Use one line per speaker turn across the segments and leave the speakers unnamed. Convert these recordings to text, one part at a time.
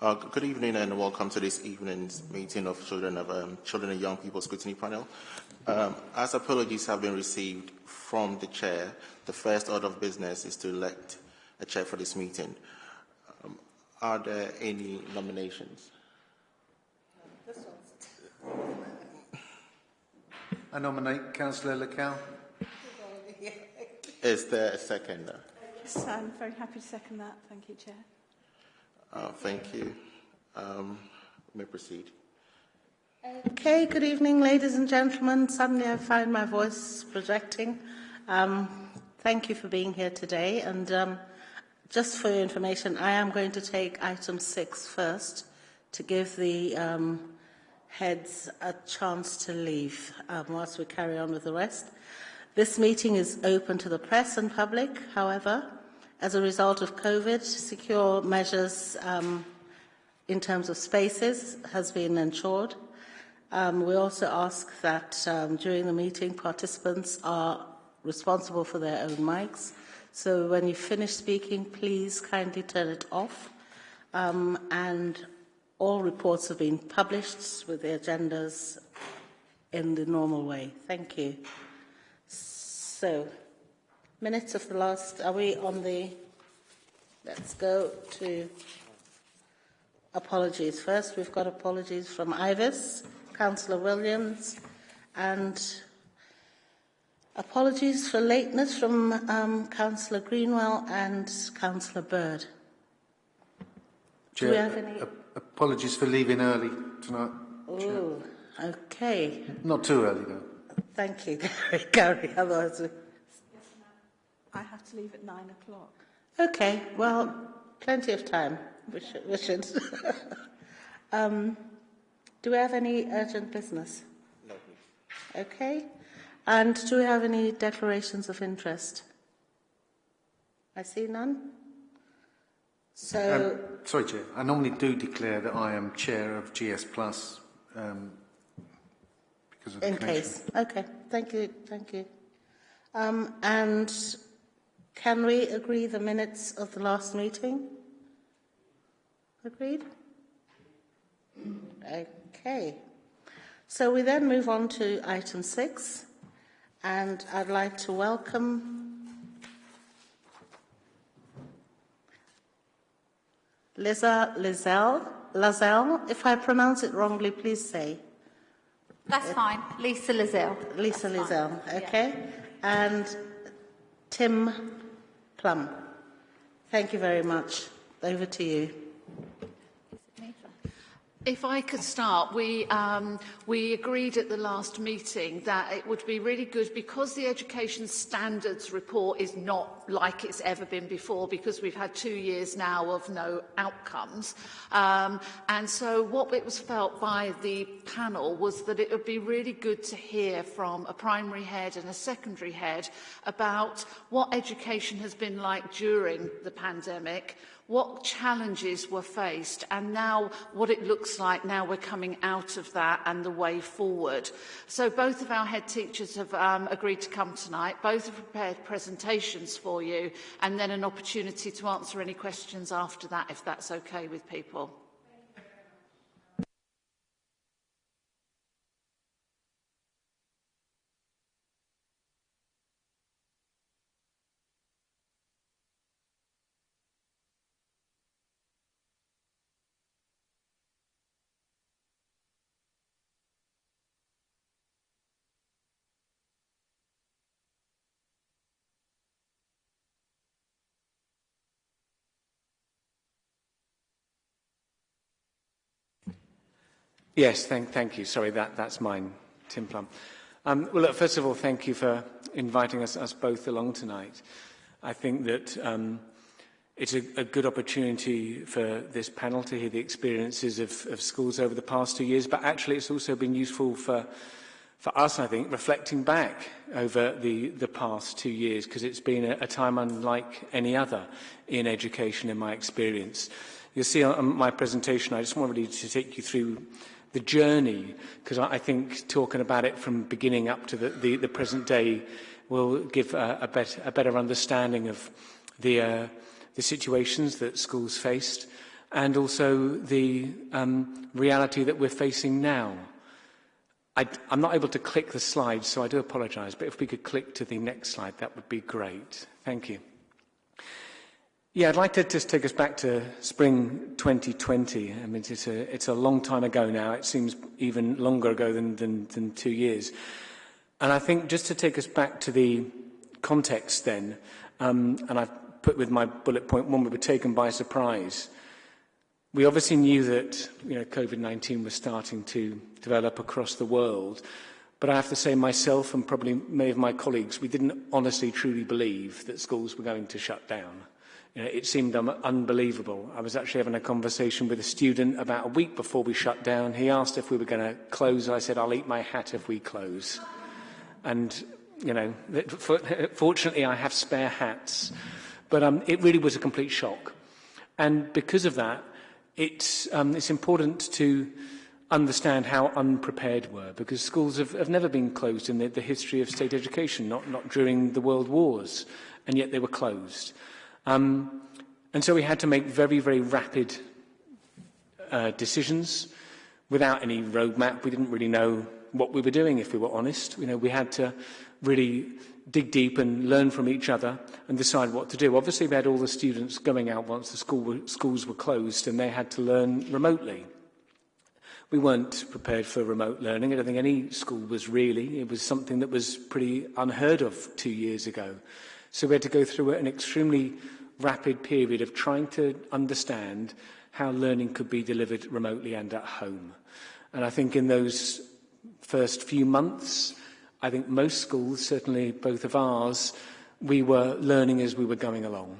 Uh, good evening and welcome to this evening's meeting of Children of um, Children and Young People Scrutiny Panel. Um, as apologies have been received from the chair, the first order of business is to elect a chair for this meeting. Um, are there any nominations?
I nominate Councillor Lacal.
Is there a second?
Yes, I'm very happy to second that. Thank you, Chair.
Uh, thank you. Um, may proceed.
Okay, good evening, ladies and gentlemen. Suddenly I find my voice projecting. Um, thank you for being here today. And um, just for your information, I am going to take item six first to give the um, heads a chance to leave um, whilst we carry on with the rest. This meeting is open to the press and public, however, as a result of COVID, secure measures um, in terms of spaces has been ensured. Um, we also ask that um, during the meeting, participants are responsible for their own mics. So when you finish speaking, please kindly turn it off. Um, and all reports have been published with the agendas in the normal way. Thank you. So, minutes of the last, are we on the, let's go to apologies. First, we've got apologies from Ivis, Councillor Williams, and apologies for lateness from um, Councillor Greenwell and Councillor Bird.
Chair,
Do we have any?
apologies for leaving early tonight.
Oh, okay.
Not too early, though.
Thank you, Gary. Gary, otherwise we...
I have to leave at nine o'clock.
Okay, well, plenty of time. We should. We should. um, do we have any urgent business?
No.
Okay. And do we have any declarations of interest? I see none. So,
Um, sorry, Chair. I normally do declare that I am chair of GS Plus um, because of
in
connection.
case. Okay, thank you, thank you. Um, and can we agree the minutes of the last meeting? Agreed? Okay. So we then move on to item six, and I'd like to welcome Liza Lizelle. Lazelle, if I pronounce it wrongly, please say.
That's fine. Lisa Lizelle.
Lisa
That's fine.
Lizelle, okay? And Tim Plum. Thank you very much. Over to you.
If I could start, we, um, we agreed at the last meeting that it would be really good because the education standards report is not like it's ever been before because we've had two years now of no outcomes. Um, and so what it was felt by the panel was that it would be really good to hear from a primary head and a secondary head about what education has been like during the pandemic, what challenges were faced and now what it looks like now we're coming out of that and the way forward. So both of our head teachers have um, agreed to come tonight. Both have prepared presentations for you and then an opportunity to answer any questions after that if that's okay with people.
Yes, thank, thank you. Sorry, that, that's mine, Tim Plum. Um, well, look, first of all, thank you for inviting us, us both along tonight. I think that um, it's a, a good opportunity for this panel to hear the experiences of, of schools over the past two years, but actually it's also been useful for, for us, I think, reflecting back over the, the past two years, because it's been a, a time unlike any other in education in my experience. You'll see on my presentation, I just want really to take you through the journey, because I, I think talking about it from beginning up to the, the, the present day will give a, a, bet, a better understanding of the, uh, the situations that schools faced and also the um, reality that we're facing now. I, I'm not able to click the slide, so I do apologise, but if we could click to the next slide, that would be great. Thank you. Yeah, I'd like to just take us back to spring 2020. I mean, it's a, it's a long time ago now. It seems even longer ago than, than, than two years. And I think just to take us back to the context then, um, and I've put with my bullet point one, we were taken by surprise. We obviously knew that you know, COVID-19 was starting to develop across the world, but I have to say myself and probably many of my colleagues, we didn't honestly truly believe that schools were going to shut down. You know, it seemed unbelievable. I was actually having a conversation with a student about a week before we shut down. He asked if we were going to close. I said, I'll eat my hat if we close. And, you know, fortunately I have spare hats. But um, it really was a complete shock. And because of that, it's, um, it's important to understand how unprepared we were, because schools have, have never been closed in the, the history of state education, not, not during the world wars, and yet they were closed. Um, and so we had to make very, very rapid uh, decisions without any roadmap. We didn't really know what we were doing, if we were honest. You know, we had to really dig deep and learn from each other and decide what to do. Obviously, we had all the students going out once the school were, schools were closed and they had to learn remotely. We weren't prepared for remote learning. I don't think any school was really. It was something that was pretty unheard of two years ago. So we had to go through an extremely rapid period of trying to understand how learning could be delivered remotely and at home. And I think in those first few months, I think most schools, certainly both of ours, we were learning as we were going along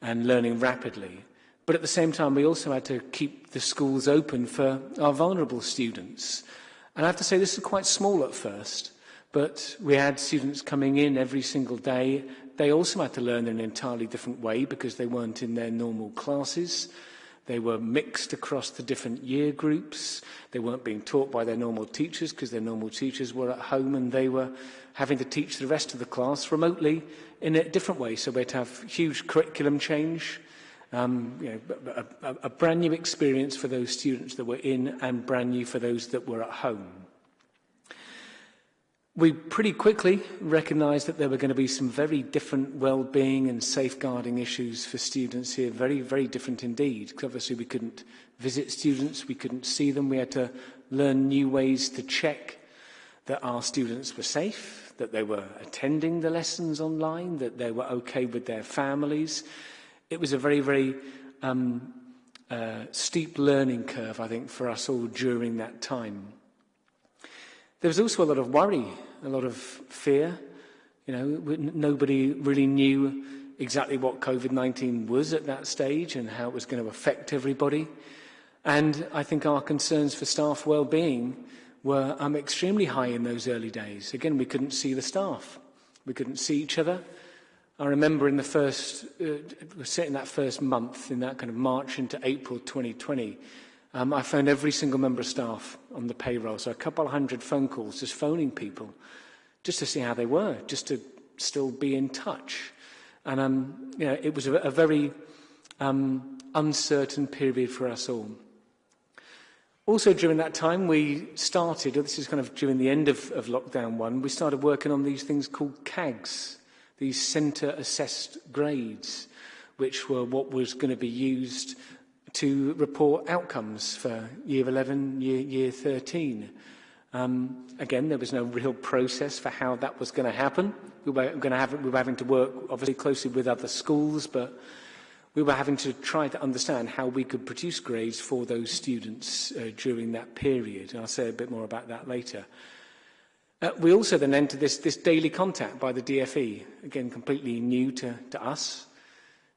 and learning rapidly. But at the same time, we also had to keep the schools open for our vulnerable students. And I have to say, this is quite small at first, but we had students coming in every single day. They also had to learn in an entirely different way because they weren't in their normal classes. They were mixed across the different year groups. They weren't being taught by their normal teachers because their normal teachers were at home and they were having to teach the rest of the class remotely in a different way. So we had have huge curriculum change, um, you know, a, a, a brand new experience for those students that were in and brand new for those that were at home. We pretty quickly recognised that there were going to be some very different well-being and safeguarding issues for students here, very, very different indeed. Because obviously we couldn't visit students, we couldn't see them, we had to learn new ways to check that our students were safe, that they were attending the lessons online, that they were okay with their families. It was a very, very um, uh, steep learning curve, I think, for us all during that time. There was also a lot of worry a lot of fear. You know, nobody really knew exactly what COVID-19 was at that stage and how it was going to affect everybody. And I think our concerns for staff well-being were um, extremely high in those early days. Again, we couldn't see the staff. We couldn't see each other. I remember in the first, uh, in that first month, in that kind of March into April 2020, um, I phoned every single member of staff on the payroll, so a couple hundred phone calls, just phoning people, just to see how they were, just to still be in touch. And um, you know, it was a, a very um, uncertain period for us all. Also, during that time, we started, this is kind of during the end of, of lockdown one, we started working on these things called CAGs, these centre assessed grades, which were what was going to be used to report outcomes for year 11, year, year 13. Um, again, there was no real process for how that was going to happen. We were, going to have, we were having to work, obviously, closely with other schools, but we were having to try to understand how we could produce grades for those students uh, during that period. And I'll say a bit more about that later. Uh, we also then entered this, this daily contact by the DFE, again, completely new to, to us,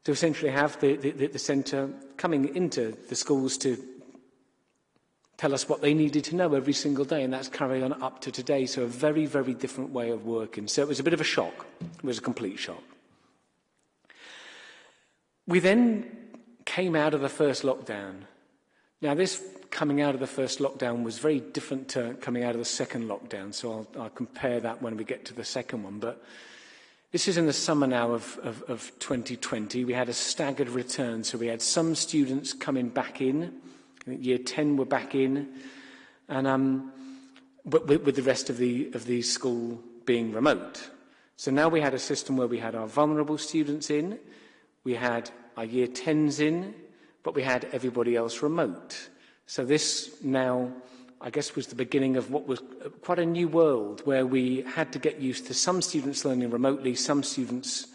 to essentially have the, the, the centre coming into the schools to tell us what they needed to know every single day, and that's carried on up to today. So a very, very different way of working. So it was a bit of a shock. It was a complete shock. We then came out of the first lockdown. Now, this coming out of the first lockdown was very different to coming out of the second lockdown, so I'll, I'll compare that when we get to the second one. But This is in the summer now of, of, of 2020. We had a staggered return, so we had some students coming back in. I think year 10 were back in, and um, but with, with the rest of the, of the school being remote. So now we had a system where we had our vulnerable students in, we had our year 10s in, but we had everybody else remote. So this now, I guess, was the beginning of what was quite a new world where we had to get used to some students learning remotely, some students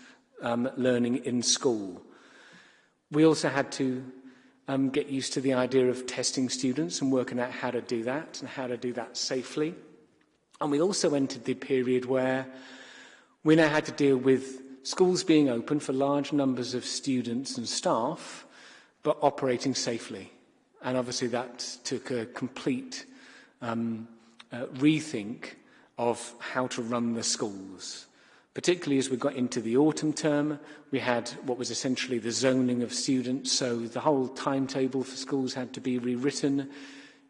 um, learning in school. We also had to um, get used to the idea of testing students and working out how to do that and how to do that safely. And we also entered the period where we now had to deal with schools being open for large numbers of students and staff, but operating safely. And obviously that took a complete um, uh, rethink of how to run the schools. Particularly as we got into the autumn term, we had what was essentially the zoning of students, so the whole timetable for schools had to be rewritten,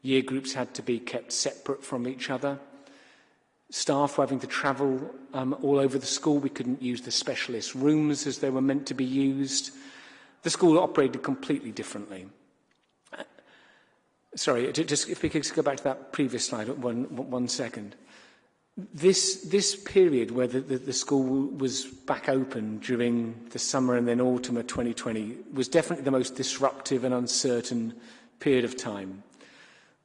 year groups had to be kept separate from each other. Staff were having to travel um, all over the school. We couldn't use the specialist rooms as they were meant to be used. The school operated completely differently. Uh, sorry, just if we could go back to that previous slide, one, one second. This, this period where the, the, the school was back open during the summer and then autumn of 2020 was definitely the most disruptive and uncertain period of time.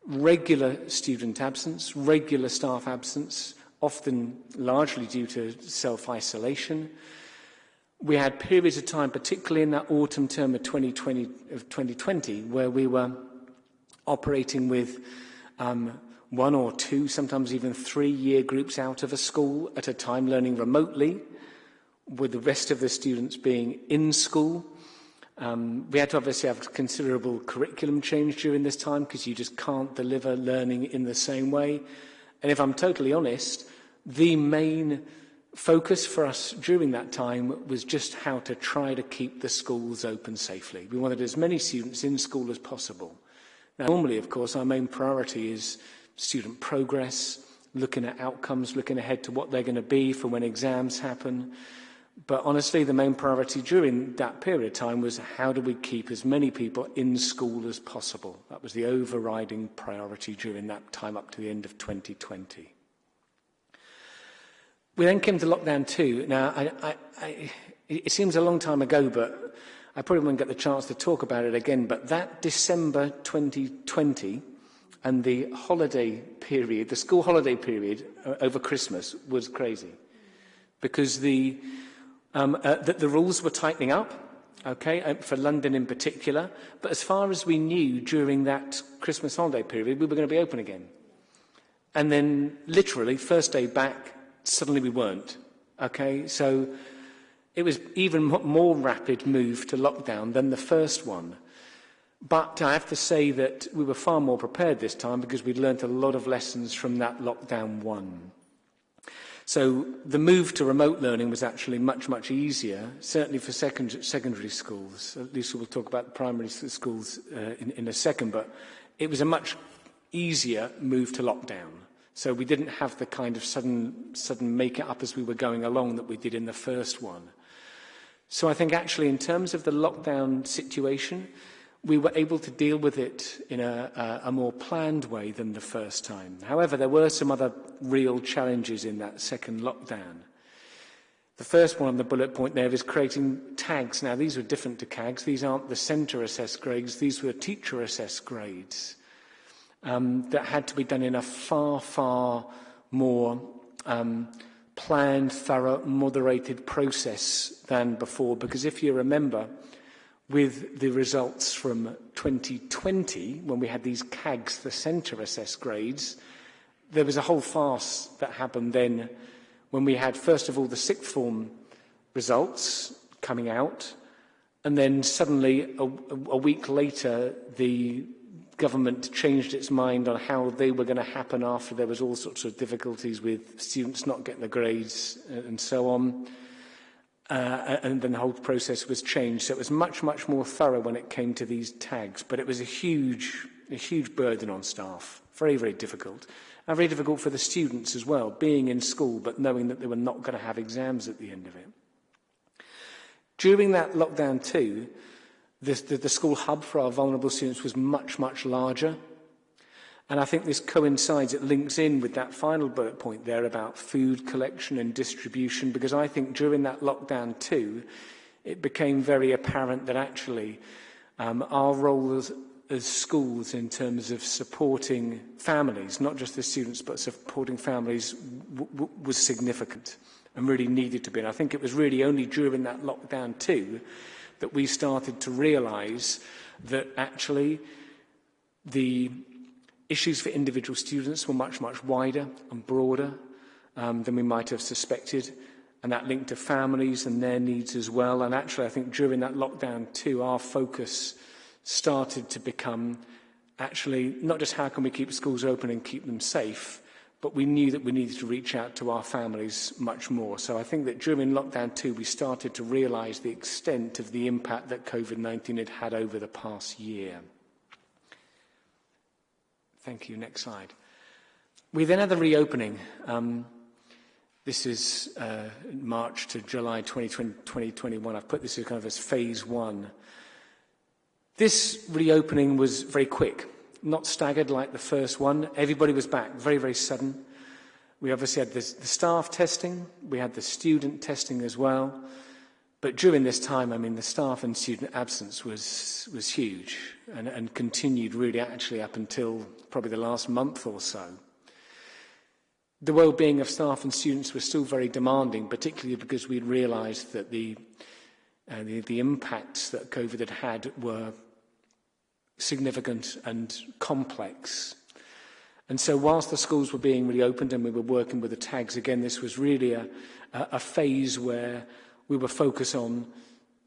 Regular student absence, regular staff absence, often largely due to self-isolation. We had periods of time, particularly in that autumn term of 2020, of 2020 where we were operating with um, one or two, sometimes even three year groups out of a school at a time learning remotely, with the rest of the students being in school. Um, we had to obviously have considerable curriculum change during this time because you just can't deliver learning in the same way. And if I'm totally honest, the main focus for us during that time was just how to try to keep the schools open safely. We wanted as many students in school as possible. Now, normally, of course, our main priority is student progress, looking at outcomes, looking ahead to what they're going to be for when exams happen. But honestly, the main priority during that period of time was how do we keep as many people in school as possible? That was the overriding priority during that time up to the end of 2020. We then came to lockdown two. Now, I, I, I, it seems a long time ago, but I probably won't get the chance to talk about it again. But that December 2020, And the holiday period, the school holiday period uh, over Christmas was crazy because the, um, uh, the, the rules were tightening up, okay, uh, for London in particular. But as far as we knew during that Christmas holiday period, we were going to be open again. And then literally, first day back, suddenly we weren't. Okay, so it was even more rapid move to lockdown than the first one. But I have to say that we were far more prepared this time because we'd learnt a lot of lessons from that lockdown one. So the move to remote learning was actually much, much easier, certainly for second, secondary schools. At least we'll talk about primary schools uh, in, in a second, but it was a much easier move to lockdown. So we didn't have the kind of sudden, sudden make it up as we were going along that we did in the first one. So I think actually in terms of the lockdown situation, we were able to deal with it in a, a, a more planned way than the first time. However, there were some other real challenges in that second lockdown. The first one on the bullet point there is creating tags. Now, these were different to CAGs. These aren't the centre assessed grades. These were teacher assessed grades um, that had to be done in a far, far more um, planned, thorough, moderated process than before. Because if you remember, with the results from 2020, when we had these CAGs, the centre assessed grades, there was a whole farce that happened then when we had, first of all, the sixth form results coming out, and then suddenly, a, a week later, the government changed its mind on how they were going to happen after there was all sorts of difficulties with students not getting the grades uh, and so on uh, and then the whole process was changed. So it was much, much more thorough when it came to these tags, but it was a huge, a huge burden on staff. Very, very difficult. And very difficult for the students as well, being in school, but knowing that they were not going to have exams at the end of it. During that lockdown too, the, the, the school hub for our vulnerable students was much, much larger And I think this coincides, it links in with that final bullet point there about food collection and distribution, because I think during that lockdown too, it became very apparent that actually um, our role as, as schools in terms of supporting families, not just the students, but supporting families, was significant and really needed to be. And I think it was really only during that lockdown too that we started to realise that actually the Issues for individual students were much, much wider and broader um, than we might have suspected. And that linked to families and their needs as well. And actually, I think during that lockdown too, our focus started to become actually not just how can we keep schools open and keep them safe, but we knew that we needed to reach out to our families much more. So I think that during lockdown two, we started to realise the extent of the impact that COVID-19 had had over the past year. Thank you. Next slide. We then had the reopening. Um, this is uh, March to July 2020, 2021. I've put this as kind of as phase one. This reopening was very quick, not staggered like the first one. Everybody was back, very, very sudden. We obviously had this, the staff testing, we had the student testing as well. But during this time, I mean, the staff and student absence was, was huge and, and continued really actually up until probably the last month or so. The well-being of staff and students was still very demanding, particularly because we realised that the, uh, the, the impacts that COVID had had were significant and complex. And so whilst the schools were being reopened and we were working with the tags, again, this was really a, a, phase where we were focused on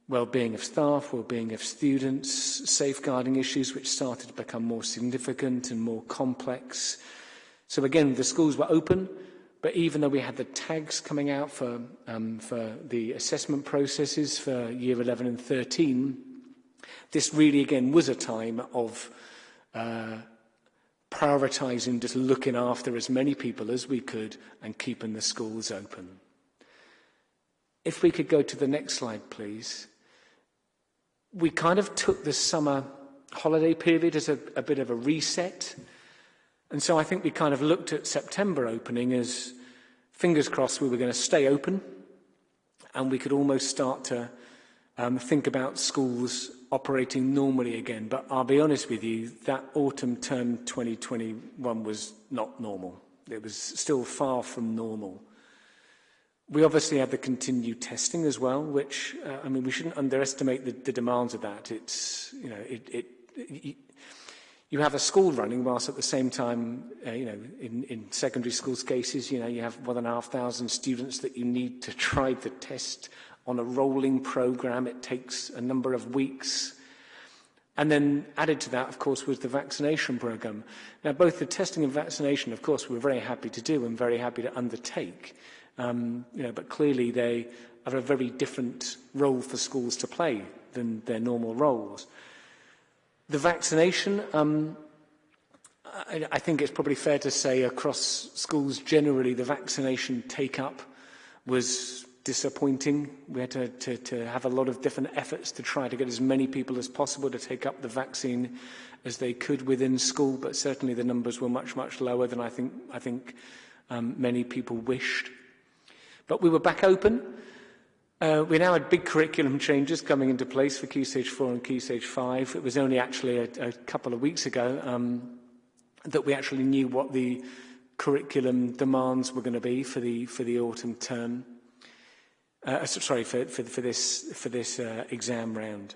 well-being of staff, well-being of students, safeguarding issues which started to become more significant and more complex. So again, the schools were open, but even though we had the tags coming out for, um, for the assessment processes for year 11 and 13, this really again was a time of uh, prioritising just looking after as many people as we could and keeping the schools open. If we could go to the next slide, please. we kind of took the summer holiday period as a, a bit of a reset. And so I think we kind of looked at September opening as, fingers crossed, we were going to stay open and we could almost start to um, think about schools operating normally again. But I'll be honest with you, that autumn term 2021 was not normal. It was still far from normal. We obviously had the continued testing as well, which, uh, I mean, we shouldn't underestimate the, the demands of that. It's, you know, it, it, it, you have a school running whilst at the same time, uh, you know, in, in secondary schools cases, you know, you have one and a half thousand students that you need to try the test on a rolling program. It takes a number of weeks. And then added to that, of course, was the vaccination program. Now, both the testing and vaccination, of course, we're very happy to do and very happy to undertake. Um, you know, but clearly they are a very different role for schools to play than their normal roles. The vaccination, um, I, I think it's probably fair to say across schools generally the vaccination take-up was disappointing. We had to, to, to have a lot of different efforts to try to get as many people as possible to take up the vaccine as they could within school, but certainly the numbers were much, much lower than I think, I think um, many people wished. But we were back open. Uh, we now had big curriculum changes coming into place for Key Stage 4 and Key Stage 5. It was only actually a, a couple of weeks ago um, that we actually knew what the curriculum demands were going to be for the, for the autumn term. Uh, sorry, for, for, for this, for this uh, exam round.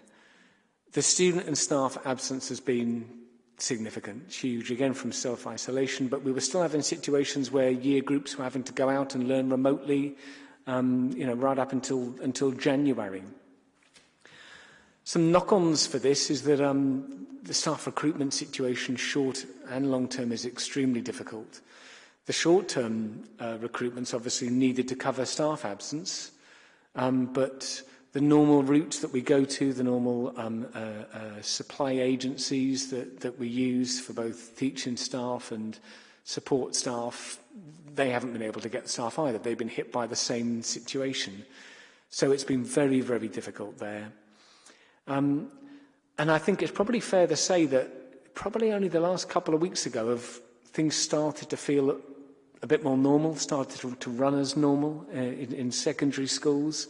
The student and staff absence has been significant, huge, again from self-isolation, but we were still having situations where year groups were having to go out and learn remotely, um, you know, right up until, until January. Some knock-ons for this is that um, the staff recruitment situation, short and long term, is extremely difficult. The short term uh, recruitment's obviously needed to cover staff absence, um, but the normal routes that we go to, the normal um, uh, uh, supply agencies that, that we use for both teaching staff and support staff, they haven't been able to get staff either. They've been hit by the same situation. So it's been very, very difficult there. Um, and I think it's probably fair to say that probably only the last couple of weeks ago have things started to feel a bit more normal, started to, to run as normal uh, in, in secondary schools.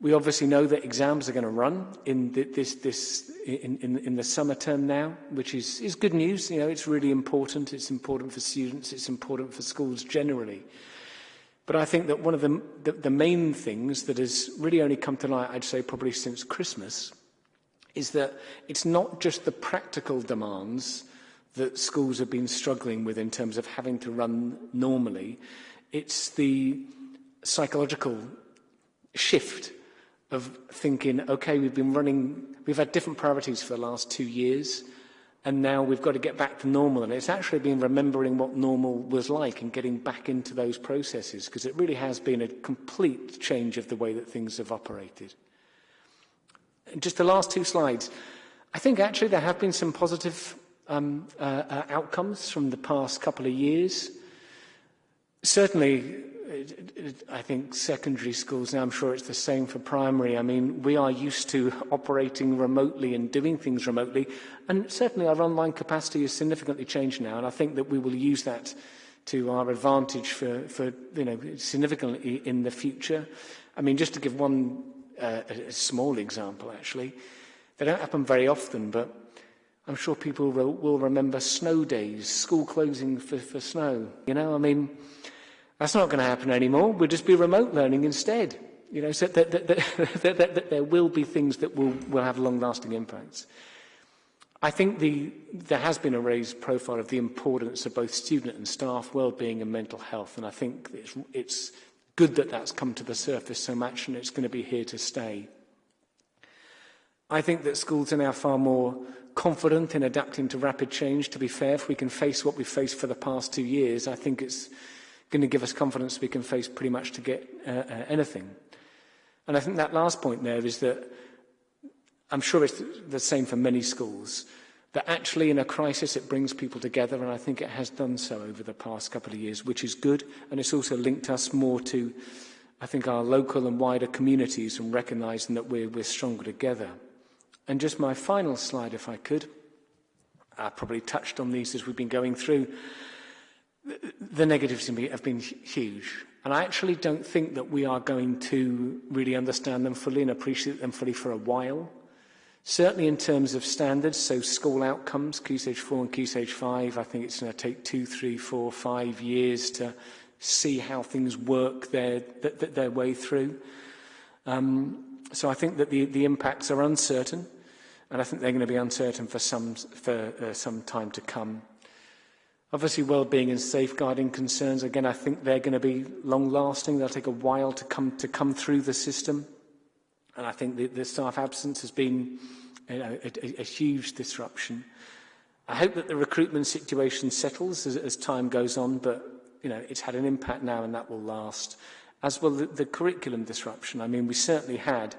We obviously know that exams are going to run in the, this, this, in, in, in the summer term now, which is, is good news. You know, it's really important. It's important for students. It's important for schools generally. But I think that one of the, the, the main things that has really only come to light, I'd say probably since Christmas, is that it's not just the practical demands that schools have been struggling with in terms of having to run normally. It's the psychological shift of thinking, okay, we've been running, we've had different priorities for the last two years, and now we've got to get back to normal. And it's actually been remembering what normal was like and getting back into those processes, because it really has been a complete change of the way that things have operated. And just the last two slides. I think actually there have been some positive um, uh, uh, outcomes from the past couple of years. Certainly, I think secondary schools, now I'm sure it's the same for primary. I mean, we are used to operating remotely and doing things remotely, and certainly our online capacity has significantly changed now, and I think that we will use that to our advantage for, for you know, significantly in the future. I mean, just to give one uh, a small example, actually, they don't happen very often, but I'm sure people will, will remember snow days, school closing for, for snow. You know, I mean, That's not going to happen anymore. We'll just be remote learning instead. You know, so that, that, that, there will be things that will, will have long-lasting impacts. I think the, there has been a raised profile of the importance of both student and staff well-being and mental health, and I think it's, it's good that that's come to the surface so much and it's going to be here to stay. I think that schools are now far more confident in adapting to rapid change, to be fair. If we can face what we've faced for the past two years, I think it's going to give us confidence we can face pretty much to get uh, uh, anything. And I think that last point there is that I'm sure it's the same for many schools, that actually in a crisis it brings people together, and I think it has done so over the past couple of years, which is good, and it's also linked us more to, I think, our local and wider communities and recognising that we're, we're stronger together. And just my final slide, if I could. I probably touched on these as we've been going through. The negatives have been huge. And I actually don't think that we are going to really understand them fully and appreciate them fully for a while. Certainly in terms of standards, so school outcomes, Key Stage 4 and Key Stage 5, I think it's going to take two, three, four, five years to see how things work their, their, their way through. Um, so I think that the, the impacts are uncertain and I think they're going to be uncertain for some, for, uh, some time to come. Obviously, well-being and safeguarding concerns, again, I think they're going to be long-lasting. They'll take a while to come, to come through the system. And I think the, the staff absence has been you know, a, a, a huge disruption. I hope that the recruitment situation settles as, as time goes on, but you know, it's had an impact now and that will last. As well, the, the curriculum disruption. I mean, we certainly had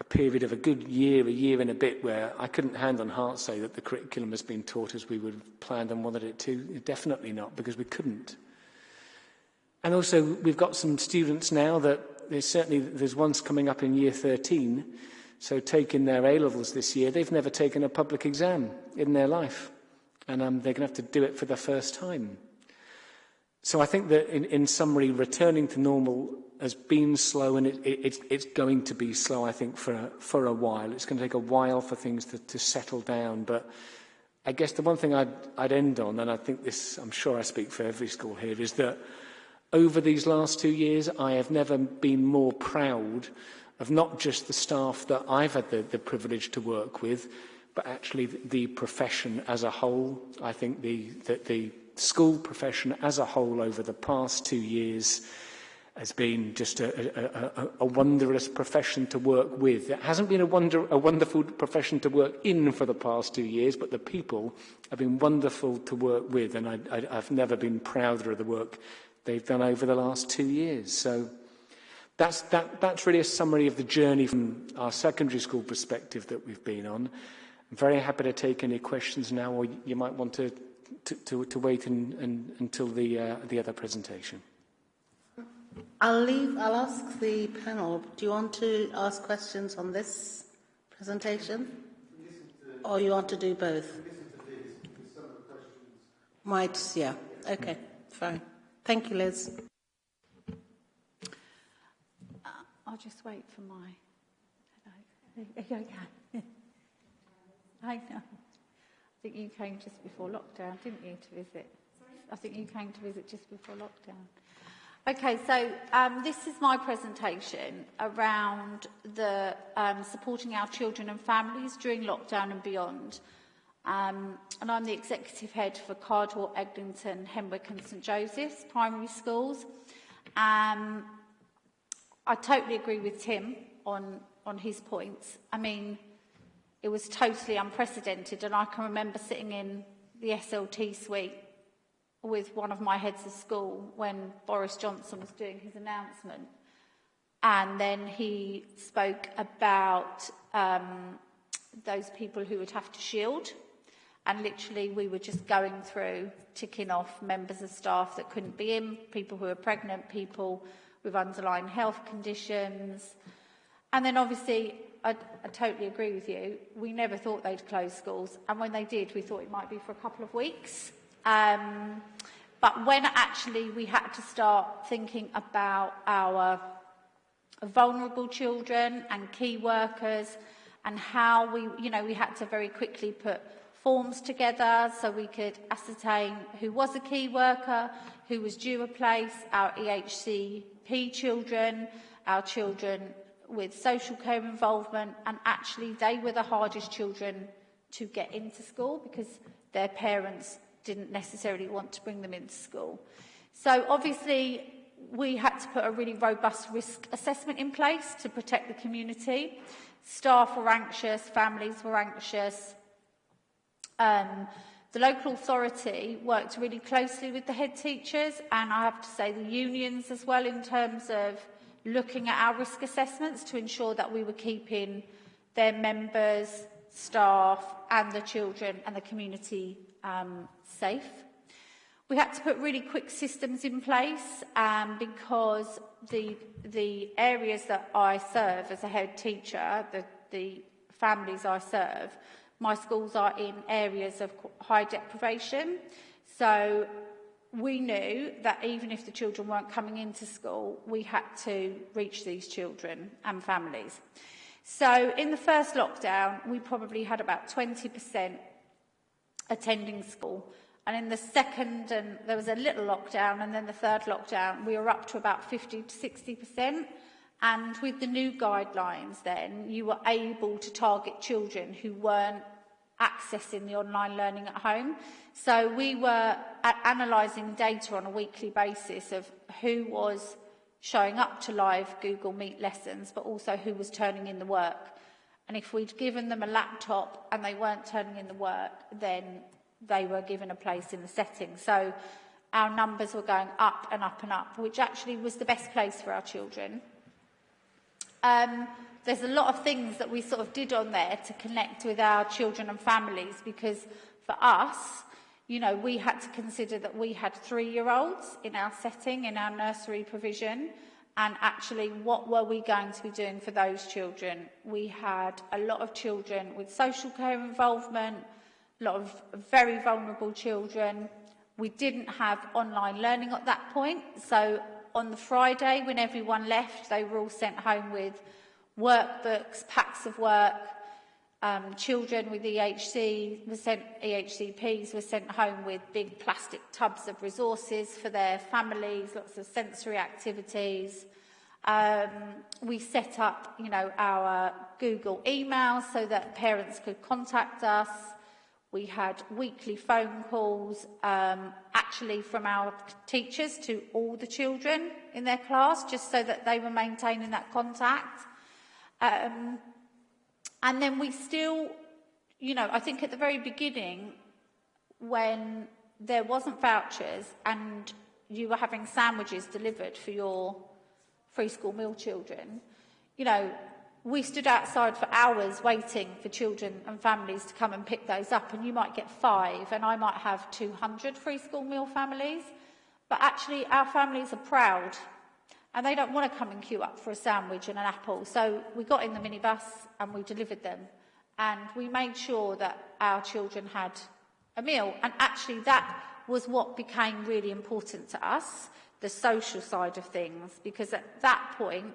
a period of a good year, a year and a bit, where I couldn't hand on heart say that the curriculum has been taught as we would have planned and wanted it to. Definitely not, because we couldn't. And also, we've got some students now that there's certainly there's ones coming up in year 13, so taking their A levels this year, they've never taken a public exam in their life, and um, they're going to have to do it for the first time. So I think that in, in summary, returning to normal has been slow and it, it, it's, it's going to be slow, I think, for a, for a while. It's going to take a while for things to, to settle down. But I guess the one thing I'd, I'd end on, and I think this, I'm sure I speak for every school here, is that over these last two years, I have never been more proud of not just the staff that I've had the, the privilege to work with, but actually the, profession as a whole. I think the, the, the school profession as a whole over the past two years has been just a, a, a, a wondrous profession to work with. It hasn't been a, wonder, a wonderful profession to work in for the past two years, but the people have been wonderful to work with, and I, I, I've never been prouder of the work they've done over the last two years. So that's, that, that's really a summary of the journey from our secondary school perspective that we've been on. I'm very happy to take any questions now, or you might want to, to, to, to wait in, in, until the, uh, the other presentation.
I'll leave, I'll ask the panel, do you want to ask questions on this presentation? Or you want to do both? Might, yeah, okay, fine. Thank you, Liz.
Uh, I'll just wait for my... Hello. Are you okay? I know. I think you came just before lockdown, didn't you, to visit? I think you came to visit just before lockdown. Okay, so um, this is my presentation around the um, supporting our children and families during lockdown and beyond. Um, and I'm the executive head for Cardwell, Eglinton, Henwick and St Joseph's primary schools. Um, I totally agree with Tim on, on his points. I mean, it was totally unprecedented and I can remember sitting in the SLT suite with one of my heads of school when Boris Johnson was doing his announcement. And then he spoke about um, those people who would have to shield. And literally, we were just going through, ticking off members of staff that couldn't be in, people who were pregnant, people with underlying health conditions. And then obviously, I, I totally agree with you. We never thought they'd close schools. And when they did, we thought it might be for a couple of weeks. Um, but when actually we had to start thinking about our vulnerable children and key workers and how we, you know, we had to very quickly put forms together so we could ascertain who was a key worker, who was due a place, our EHCP children, our children with social care involvement, and actually they were the hardest children to get into school because their parents didn't necessarily want to bring them into school. So obviously we had to put a really robust risk assessment in place to protect the community. Staff were anxious, families were anxious. Um, the local authority worked really closely with the head teachers and I have to say the unions as well in terms of looking at our risk assessments to ensure that we were keeping their members, staff and the children and the community um, safe. We had to put really quick systems in place um, because the, the areas that I serve as a head teacher, the, the families I serve, my schools are in areas of high deprivation. So we knew that even if the children weren't coming into school, we had to reach these children and families. So in the first lockdown, we probably had about 20% attending school. And in the second, and there was a little lockdown, and then the third lockdown, we were up to about 50 to 60%. And with the new guidelines then, you were able to target children who weren't accessing the online learning at home. So we were analysing data on a weekly basis of who was showing up to live Google Meet lessons, but also who was turning in the work. And if we'd given them a laptop and they weren't turning in the work, then they were given a place in the setting. So our numbers were going up and up and up, which actually was the best place for our children. Um, there's a lot of things that we sort of did on there to connect with our children and families because for us, you know, we had to consider that we had three-year-olds in our setting, in our nursery provision, and actually what were we going to be doing for those children? We had a lot of children with social care involvement, a lot of very vulnerable children. We didn't have online learning at that point, so on the Friday when everyone left, they were all sent home with workbooks, packs of work. Um, children with EHC were sent, EHCPs were sent home with big plastic tubs of resources for their families, lots of sensory activities. Um, we set up, you know, our Google email so that parents could contact us. We had weekly phone calls, um, actually from our teachers to all the children in their class, just so that they were maintaining that contact. Um, and then we still, you know, I think at the very beginning, when there wasn't vouchers and you were having sandwiches delivered for your free school meal children, you know, we stood outside for hours waiting for children and families to come and pick those up and you might get five and I might have 200 free school meal families. But actually our families are proud and they don't want to come and queue up for a sandwich and an apple. So we got in the minibus and we delivered them and we made sure that our children had a meal. And actually that was what became really important to us, the social side of things, because at that point,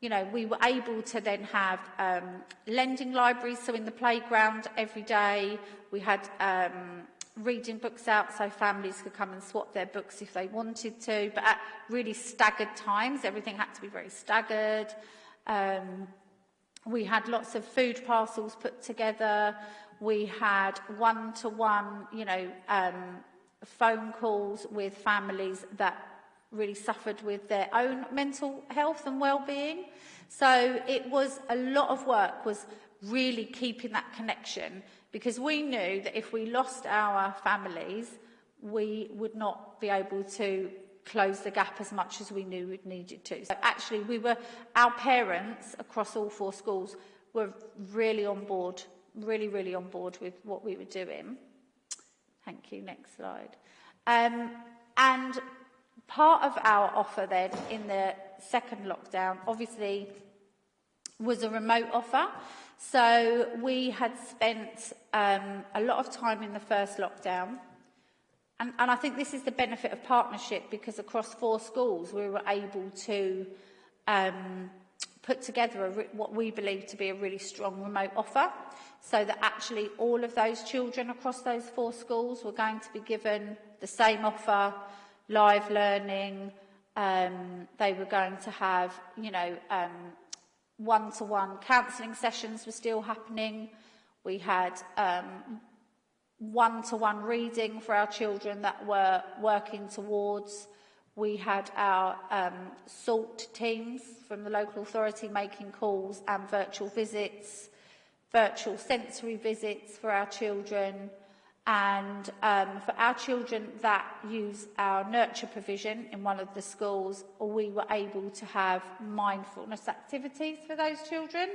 you know, we were able to then have um, lending libraries, so in the playground every day, we had um, reading books out so families could come and swap their books if they wanted to, but at really staggered times, everything had to be very staggered. Um, we had lots of food parcels put together. We had one-to-one, -one, you know, um, phone calls with families that really suffered with their own mental health and well-being. So it was a lot of work was really keeping that connection because we knew that if we lost our families, we would not be able to close the gap as much as we knew we needed to. So actually, we were, our parents across all four schools were really on board, really, really on board with what we were doing. Thank you. Next slide. Um, and part of our offer then in the second lockdown, obviously, was a remote offer. So we had spent um, a lot of time in the first lockdown. And, and I think this is the benefit of partnership because across four schools we were able to um, put together a, what we believe to be a really strong remote offer so that actually all of those children across those four schools were going to be given the same offer, live learning, um, they were going to have, you know, um, one-to-one counselling sessions were still happening. We had um, one-to-one -one reading for our children that were working towards. We had our um, SALT teams from the local authority making calls and virtual visits, virtual sensory visits for our children, and um, for our children that use our nurture provision in one of the schools, we were able to have mindfulness activities for those children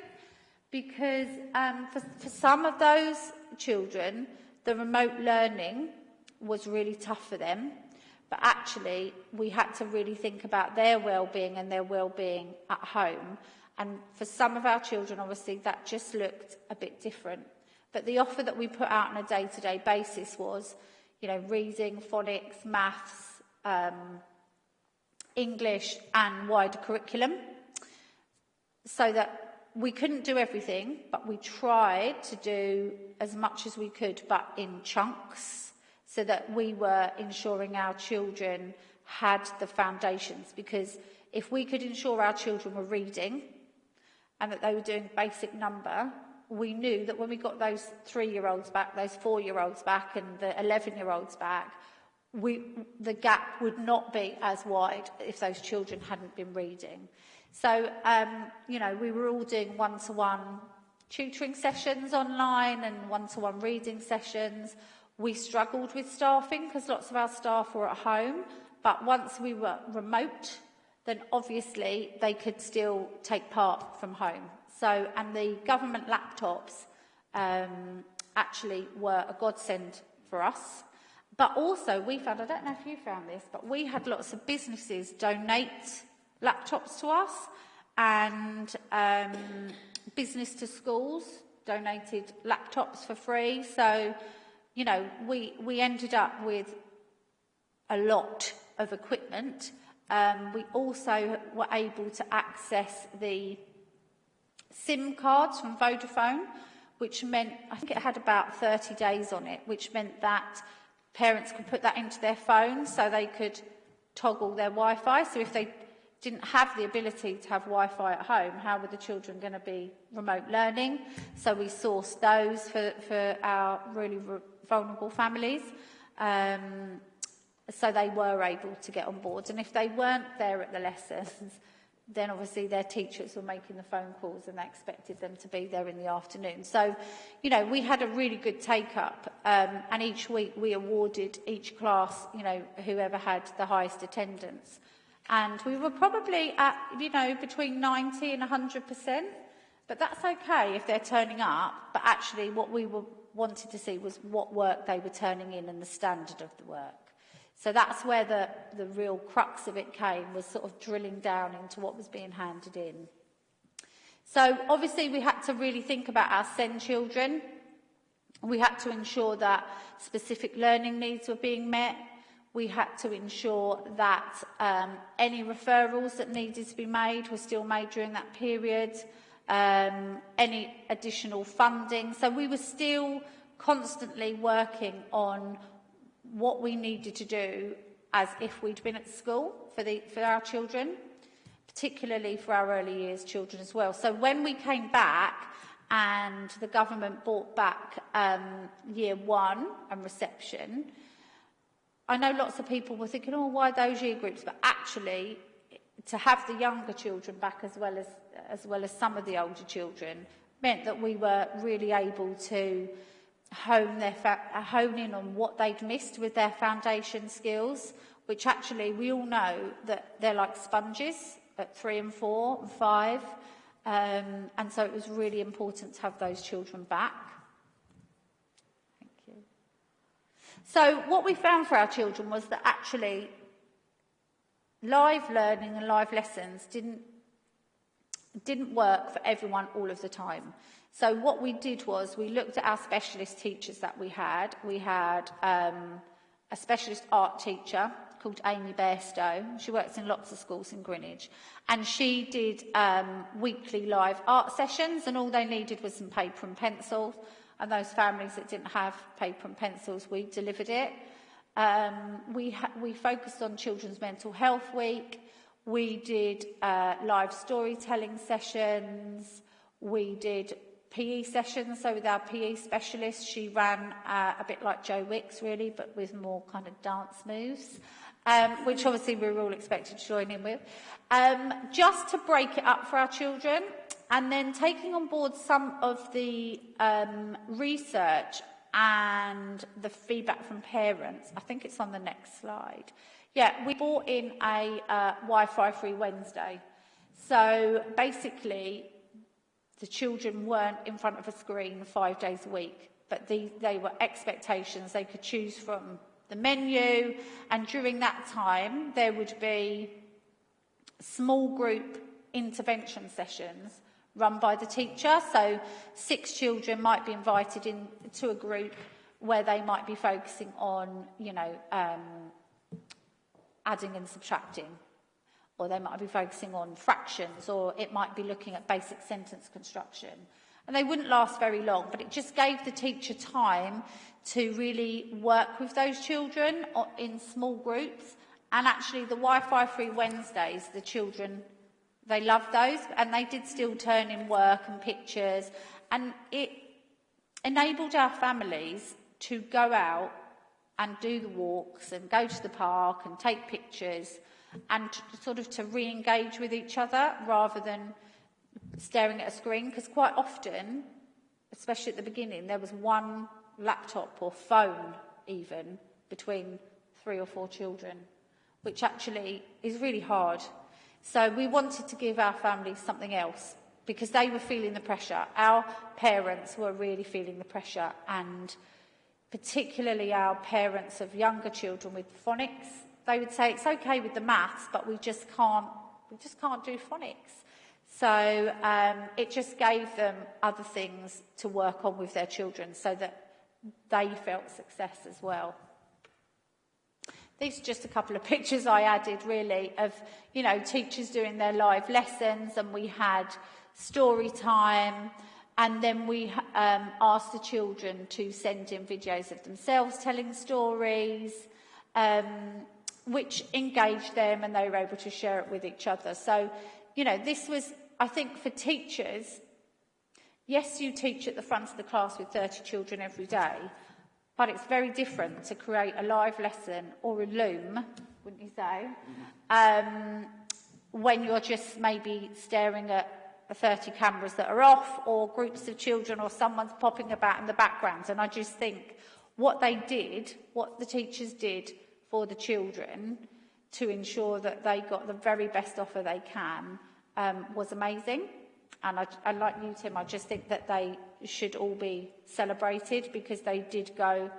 because um, for, for some of those children, the remote learning was really tough for them. But actually, we had to really think about their well-being and their well-being at home. And for some of our children, obviously, that just looked a bit different. But the offer that we put out on a day-to-day -day basis was, you know, reading, phonics, maths, um, English and wider curriculum. So that we couldn't do everything, but we tried to do as much as we could, but in chunks, so that we were ensuring our children had the foundations. Because if we could ensure our children were reading and that they were doing basic number, we knew that when we got those three-year-olds back, those four-year-olds back and the 11-year-olds back, we, the gap would not be as wide if those children hadn't been reading. So, um, you know, we were all doing one-to-one -one tutoring sessions online and one-to-one -one reading sessions. We struggled with staffing because lots of our staff were at home, but once we were remote, then obviously they could still take part from home. So, and the government laptops um, actually were a godsend for us. But also we found, I don't know if you found this, but we had lots of businesses donate laptops to us and um, business to schools donated laptops for free. So, you know, we, we ended up with a lot of equipment. Um, we also were able to access the SIM cards from Vodafone, which meant, I think it had about 30 days on it, which meant that parents could put that into their phone so they could toggle their Wi-Fi. So if they didn't have the ability to have Wi-Fi at home, how were the children going to be remote learning? So we sourced those for, for our really vulnerable families. Um, so they were able to get on board. And if they weren't there at the lessons, then obviously their teachers were making the phone calls and they expected them to be there in the afternoon. So, you know, we had a really good take-up um, and each week we awarded each class, you know, whoever had the highest attendance. And we were probably at, you know, between 90 and 100% But that's okay if they're turning up, but actually what we were, wanted to see was what work they were turning in and the standard of the work. So that's where the, the real crux of it came, was sort of drilling down into what was being handed in. So obviously we had to really think about our SEND children. We had to ensure that specific learning needs were being met. We had to ensure that um, any referrals that needed to be made were still made during that period. Um, any additional funding. So we were still constantly working on what we needed to do as if we'd been at school for, the, for our children, particularly for our early years children as well. So when we came back and the government brought back um, year one and reception, I know lots of people were thinking, oh, why those year groups? But actually, to have the younger children back as well as, as, well as some of the older children meant that we were really able to hone, their uh, hone in on what they'd missed with their foundation skills, which actually we all know that they're like sponges at three and four and five. Um, and so it was really important to have those children back. Thank you. So what we found for our children was that actually live learning and live lessons didn't, didn't work for everyone all of the time. So what we did was we looked at our specialist teachers that we had. We had um, a specialist art teacher called Amy Bairstow. She works in lots of schools in Greenwich. And she did um, weekly live art sessions and all they needed was some paper and pencils. And those families that didn't have paper and pencils, we delivered it. Um, we, we focused on Children's Mental Health Week. We did uh, live storytelling sessions. We did PE sessions. So with our PE specialist, she ran uh, a bit like Joe Wicks, really, but with more kind of dance moves, um, which obviously we were all expected to join in with. Um, just to break it up for our children, and then taking on board some of the um, research and the feedback from parents. I think it's on the next slide. Yeah, we brought in a uh, Wi-Fi free Wednesday. So basically, the children weren't in front of a screen five days a week, but the, they were expectations they could choose from the menu. And during that time, there would be small group intervention sessions run by the teacher. So six children might be invited into a group where they might be focusing on, you know, um, adding and subtracting or they might be focusing on fractions, or it might be looking at basic sentence construction. And they wouldn't last very long, but it just gave the teacher time to really work with those children in small groups. And actually, the Wi-Fi free Wednesdays, the children, they loved those, and they did still turn in work and pictures. And it enabled our families to go out and do the walks and go to the park and take pictures and sort of to re-engage with each other rather than staring at a screen because quite often especially at the beginning there was one laptop or phone even between three or four children which actually is really hard. So we wanted to give our families something else because they were feeling the pressure. Our parents were really feeling the pressure and particularly our parents of younger children with phonics they would say it's okay with the maths, but we just can't, we just can't do phonics. So um, it just gave them other things to work on with their children so that they felt success as well. These are just a couple of pictures I added really of, you know, teachers doing their live lessons and we had story time and then we um, asked the children to send in videos of themselves telling stories. Um, which engaged them and they were able to share it with each other. So, you know, this was, I think, for teachers, yes, you teach at the front of the class with 30 children every day, but it's very different to create a live lesson or a loom, wouldn't you say, um, when you're just maybe staring at the 30 cameras that are off or groups of children or someone's popping about in the background. And I just think what they did, what the teachers did, for the children to ensure that they got the very best offer they can um, was amazing. And I, I like you, Tim, I just think that they should all be celebrated because they did go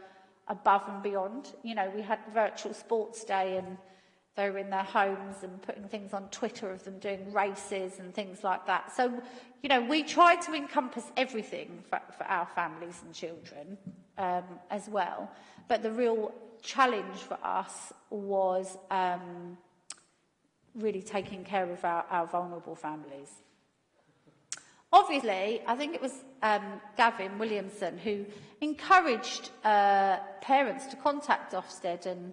above and beyond. You know, we had virtual sports day and they were in their homes and putting things on Twitter of them doing races and things like that. So, you know, we try to encompass everything for, for our families and children um, as well. But the real challenge for us was um, really taking care of our, our vulnerable families. Obviously, I think it was um, Gavin Williamson who encouraged uh, parents to contact Ofsted and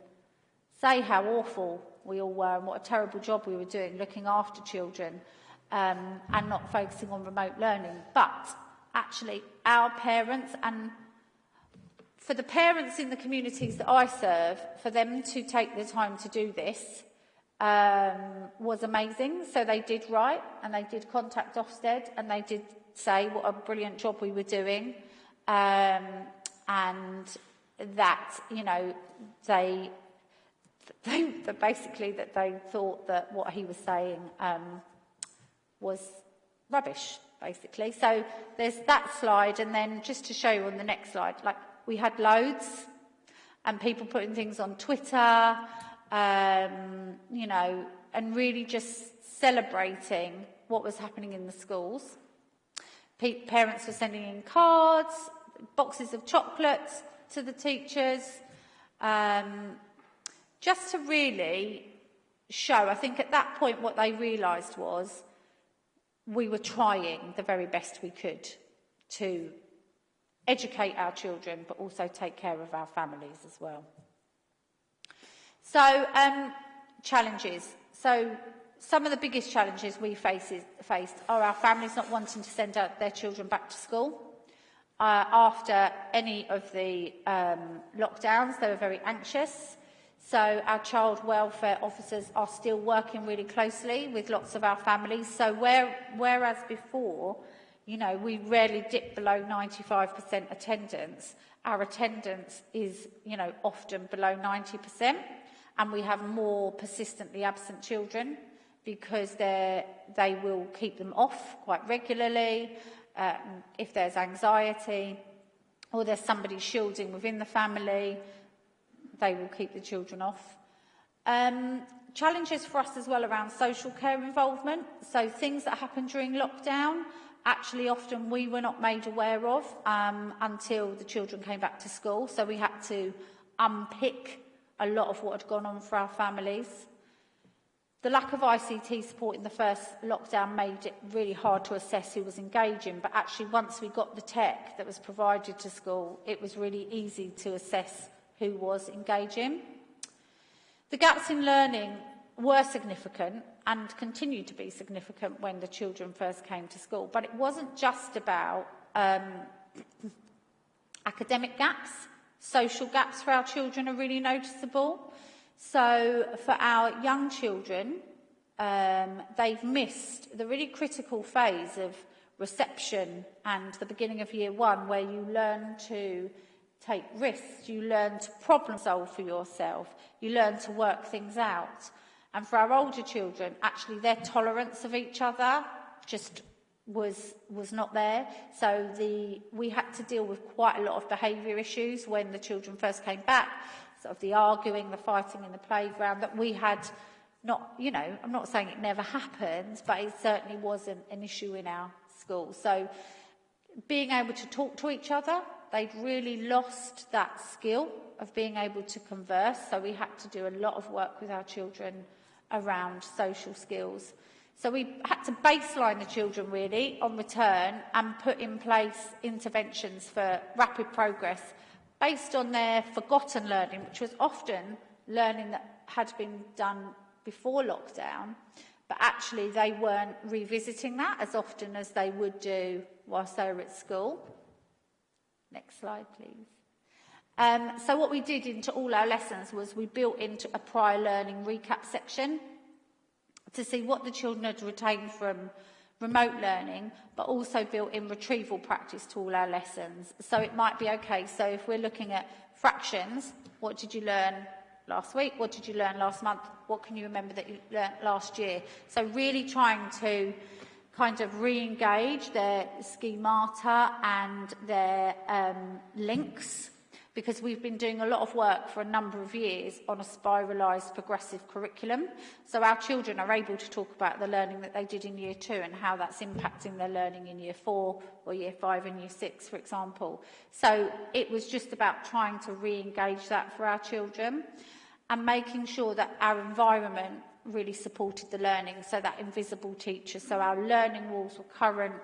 say how awful we all were and what a terrible job we were doing looking after children um, and not focusing on remote learning. But actually, our parents and for the parents in the communities that I serve, for them to take the time to do this um, was amazing. So they did write and they did contact Ofsted and they did say what a brilliant job we were doing. Um, and that, you know, they, they, basically that they thought that what he was saying um, was rubbish, basically. So there's that slide. And then just to show you on the next slide, like we had loads and people putting things on Twitter, um, you know, and really just celebrating what was happening in the schools. P parents were sending in cards, boxes of chocolates to the teachers, um, just to really show. I think at that point what they realised was we were trying the very best we could to educate our children, but also take care of our families as well. So, um, challenges. So, some of the biggest challenges we face is, faced are our families not wanting to send out their children back to school. Uh, after any of the um, lockdowns, they were very anxious. So our child welfare officers are still working really closely with lots of our families. So where, whereas before you know, we rarely dip below 95% attendance, our attendance is, you know, often below 90% and we have more persistently absent children because they will keep them off quite regularly um, if there's anxiety or there's somebody shielding within the family, they will keep the children off. Um, challenges for us as well around social care involvement. So things that happened during lockdown, actually often we were not made aware of um, until the children came back to school. So we had to unpick a lot of what had gone on for our families. The lack of ICT support in the first lockdown made it really hard to assess who was engaging, but actually once we got the tech that was provided to school, it was really easy to assess who was engaging. The gaps in learning were significant and continued to be significant when the children first came to school, but it wasn't just about um, academic gaps, Social gaps for our children are really noticeable. So for our young children, um, they've missed the really critical phase of reception and the beginning of year one where you learn to take risks, you learn to problem solve for yourself, you learn to work things out. And for our older children, actually their tolerance of each other just was was not there. So the we had to deal with quite a lot of behaviour issues when the children first came back, sort of the arguing, the fighting in the playground that we had not, you know, I'm not saying it never happened, but it certainly wasn't an issue in our school. So being able to talk to each other, they'd really lost that skill of being able to converse. So we had to do a lot of work with our children around social skills. So we had to baseline the children really on return and put in place interventions for rapid progress based on their forgotten learning, which was often learning that had been done before lockdown, but actually they weren't revisiting that as often as they would do whilst they were at school. Next slide, please. Um, so what we did into all our lessons was we built into a prior learning recap section to see what the children had retained from remote learning, but also built in retrieval practice to all our lessons. So it might be, okay, so if we're looking at fractions, what did you learn last week? What did you learn last month? What can you remember that you learned last year? So really trying to kind of re-engage their schemata and their um, links because we've been doing a lot of work for a number of years on a spiralised progressive curriculum. So our children are able to talk about the learning that they did in year two and how that's impacting their learning in year four or year five and year six, for example. So it was just about trying to re-engage that for our children and making sure that our environment really supported the learning. So that invisible teacher, so our learning walls were current,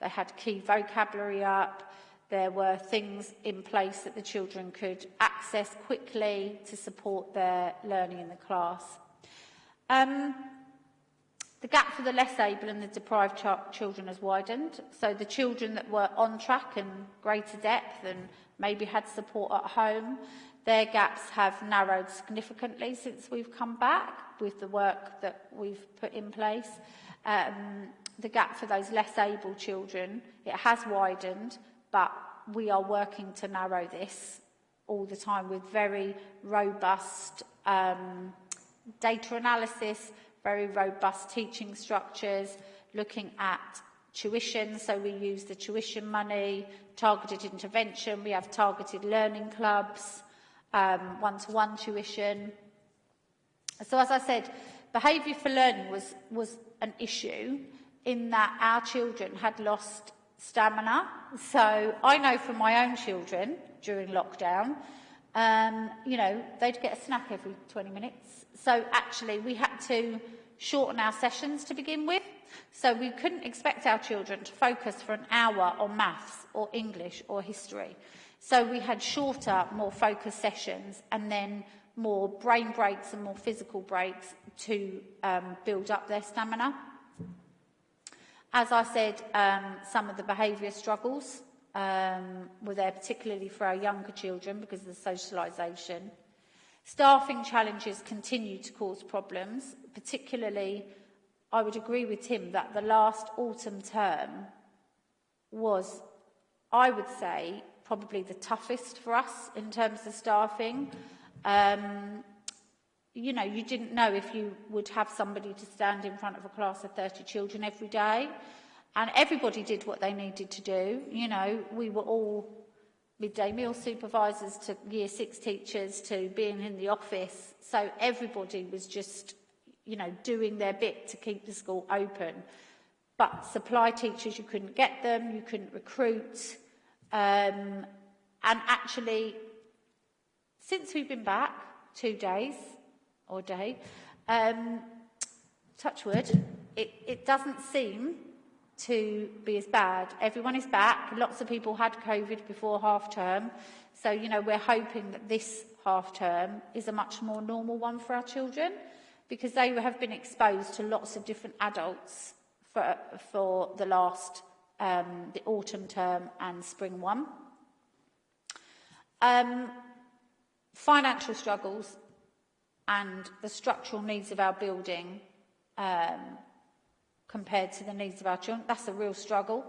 they had key vocabulary up, There were things in place that the children could access quickly to support their learning in the class. Um, the gap for the less able and the deprived ch children has widened. So the children that were on track and greater depth and maybe had support at home, their gaps have narrowed significantly since we've come back with the work that we've put in place. Um, the gap for those less able children, it has widened, but we are working to narrow this all the time with very robust um, data analysis, very robust teaching structures, looking at tuition, so we use the tuition money, targeted intervention, we have targeted learning clubs, um, one-to-one -one tuition. So as I said, behaviour for learning was, was an issue in that our children had lost stamina. So I know from my own children during lockdown, um, you know, they'd get a snack every 20 minutes. So actually we had to shorten our sessions to begin with. So we couldn't expect our children to focus for an hour on maths or English or history. So we had shorter, more focused sessions and then more brain breaks and more physical breaks to um, build up their stamina. As I said, um, some of the behaviour struggles um, were there particularly for our younger children because of the socialisation. Staffing challenges continue to cause problems, particularly I would agree with Tim that the last autumn term was, I would say, probably the toughest for us in terms of staffing. Um, you know, you didn't know if you would have somebody to stand in front of a class of 30 children every day. And everybody did what they needed to do. You know, we were all midday meal supervisors to year six teachers to being in the office. So everybody was just, you know, doing their bit to keep the school open. But supply teachers, you couldn't get them, you couldn't recruit. Um, and actually, since we've been back two days, or day. Um, touch wood, it, it doesn't seem to be as bad. Everyone is back. Lots of people had COVID before half term. So, you know, we're hoping that this half term is a much more normal one for our children because they have been exposed to lots of different adults for, for the last, um, the autumn term and spring one. Um, financial struggles and the structural needs of our building um, compared to the needs of our children. That's a real struggle.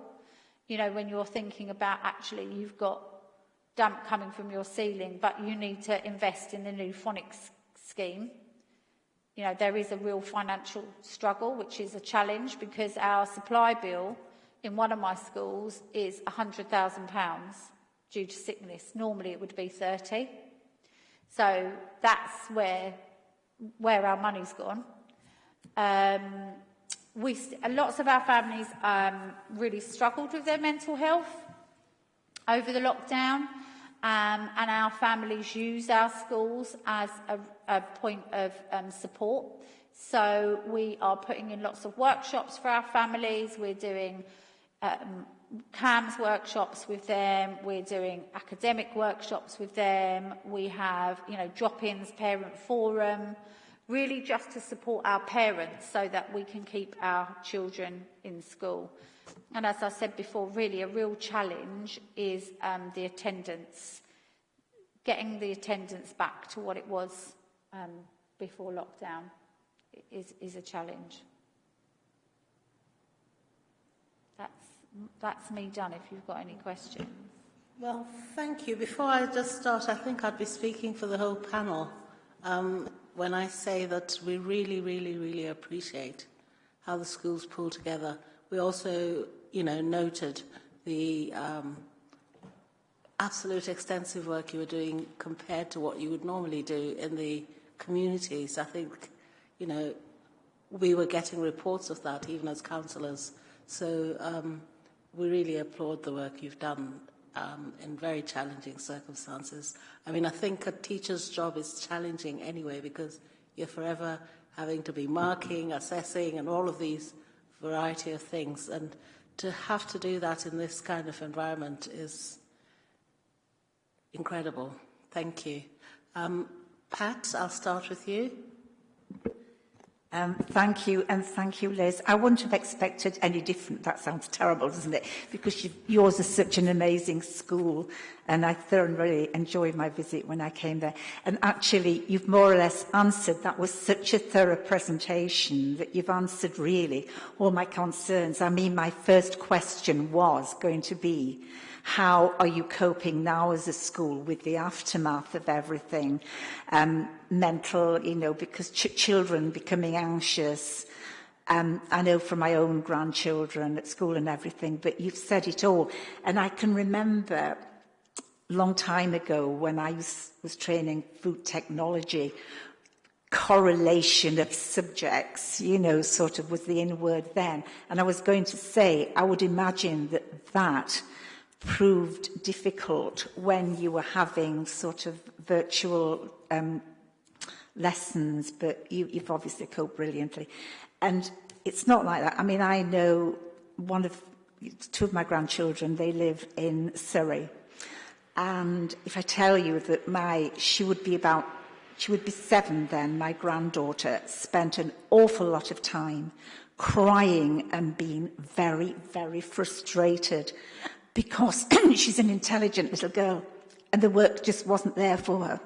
You know, when you're thinking about actually you've got damp coming from your ceiling, but you need to invest in the new phonics scheme. You know, there is a real financial struggle, which is a challenge because our supply bill in one of my schools is £100,000 due to sickness. Normally it would be 30. So that's where where our money's gone. Um, we, lots of our families um, really struggled with their mental health over the lockdown, um, and our families use our schools as a, a point of um, support. So we are putting in lots of workshops for our families. We're doing um, CAMHS workshops with them. We're doing academic workshops with them. We have, you know, drop-ins, parent forum really just to support our parents so that we can keep our children in school. And as I said before, really a real challenge is um, the attendance, getting the attendance back to what it was um, before lockdown is, is a challenge. That's, that's me done if you've got any questions.
Well, thank you. Before I just start, I think I'd be speaking for the whole panel. Um, when I say that we really, really, really appreciate how the schools pull together we also, you know, noted the um, absolute extensive work you were doing compared to what you would normally do in the communities. I think, you know, we were getting reports of that even as councillors. So um, we really applaud the work you've done um, in very challenging circumstances. I mean, I think a teacher's job is challenging anyway because you're forever having to be marking, assessing, and all of these variety of things. And to have to do that in this kind of environment is incredible. Thank you. Um, Pat, I'll start with you.
Um, thank you, and thank you, Liz. I wouldn't have expected any different. That sounds terrible, doesn't it? Because you, yours is such an amazing school, and I thoroughly enjoyed my visit when I came there. And actually, you've more or less answered. That was such a thorough presentation that you've answered, really, all my concerns. I mean, my first question was going to be, How are you coping now as a school with the aftermath of everything? Um, mental, you know, because ch children becoming anxious, um, I know from my own grandchildren at school and everything, but you've said it all. And I can remember long time ago when I was, was training food technology, correlation of subjects, you know, sort of was the inward then. And I was going to say, I would imagine that that proved difficult when you were having sort of virtual um, lessons, but you, you've obviously coped brilliantly. And it's not like that. I mean, I know one of two of my grandchildren, they live in Surrey. And if I tell you that my, she would be about, she would be seven then, my granddaughter spent an awful lot of time crying and being very, very frustrated because she's an intelligent little girl and the work just wasn't there for her.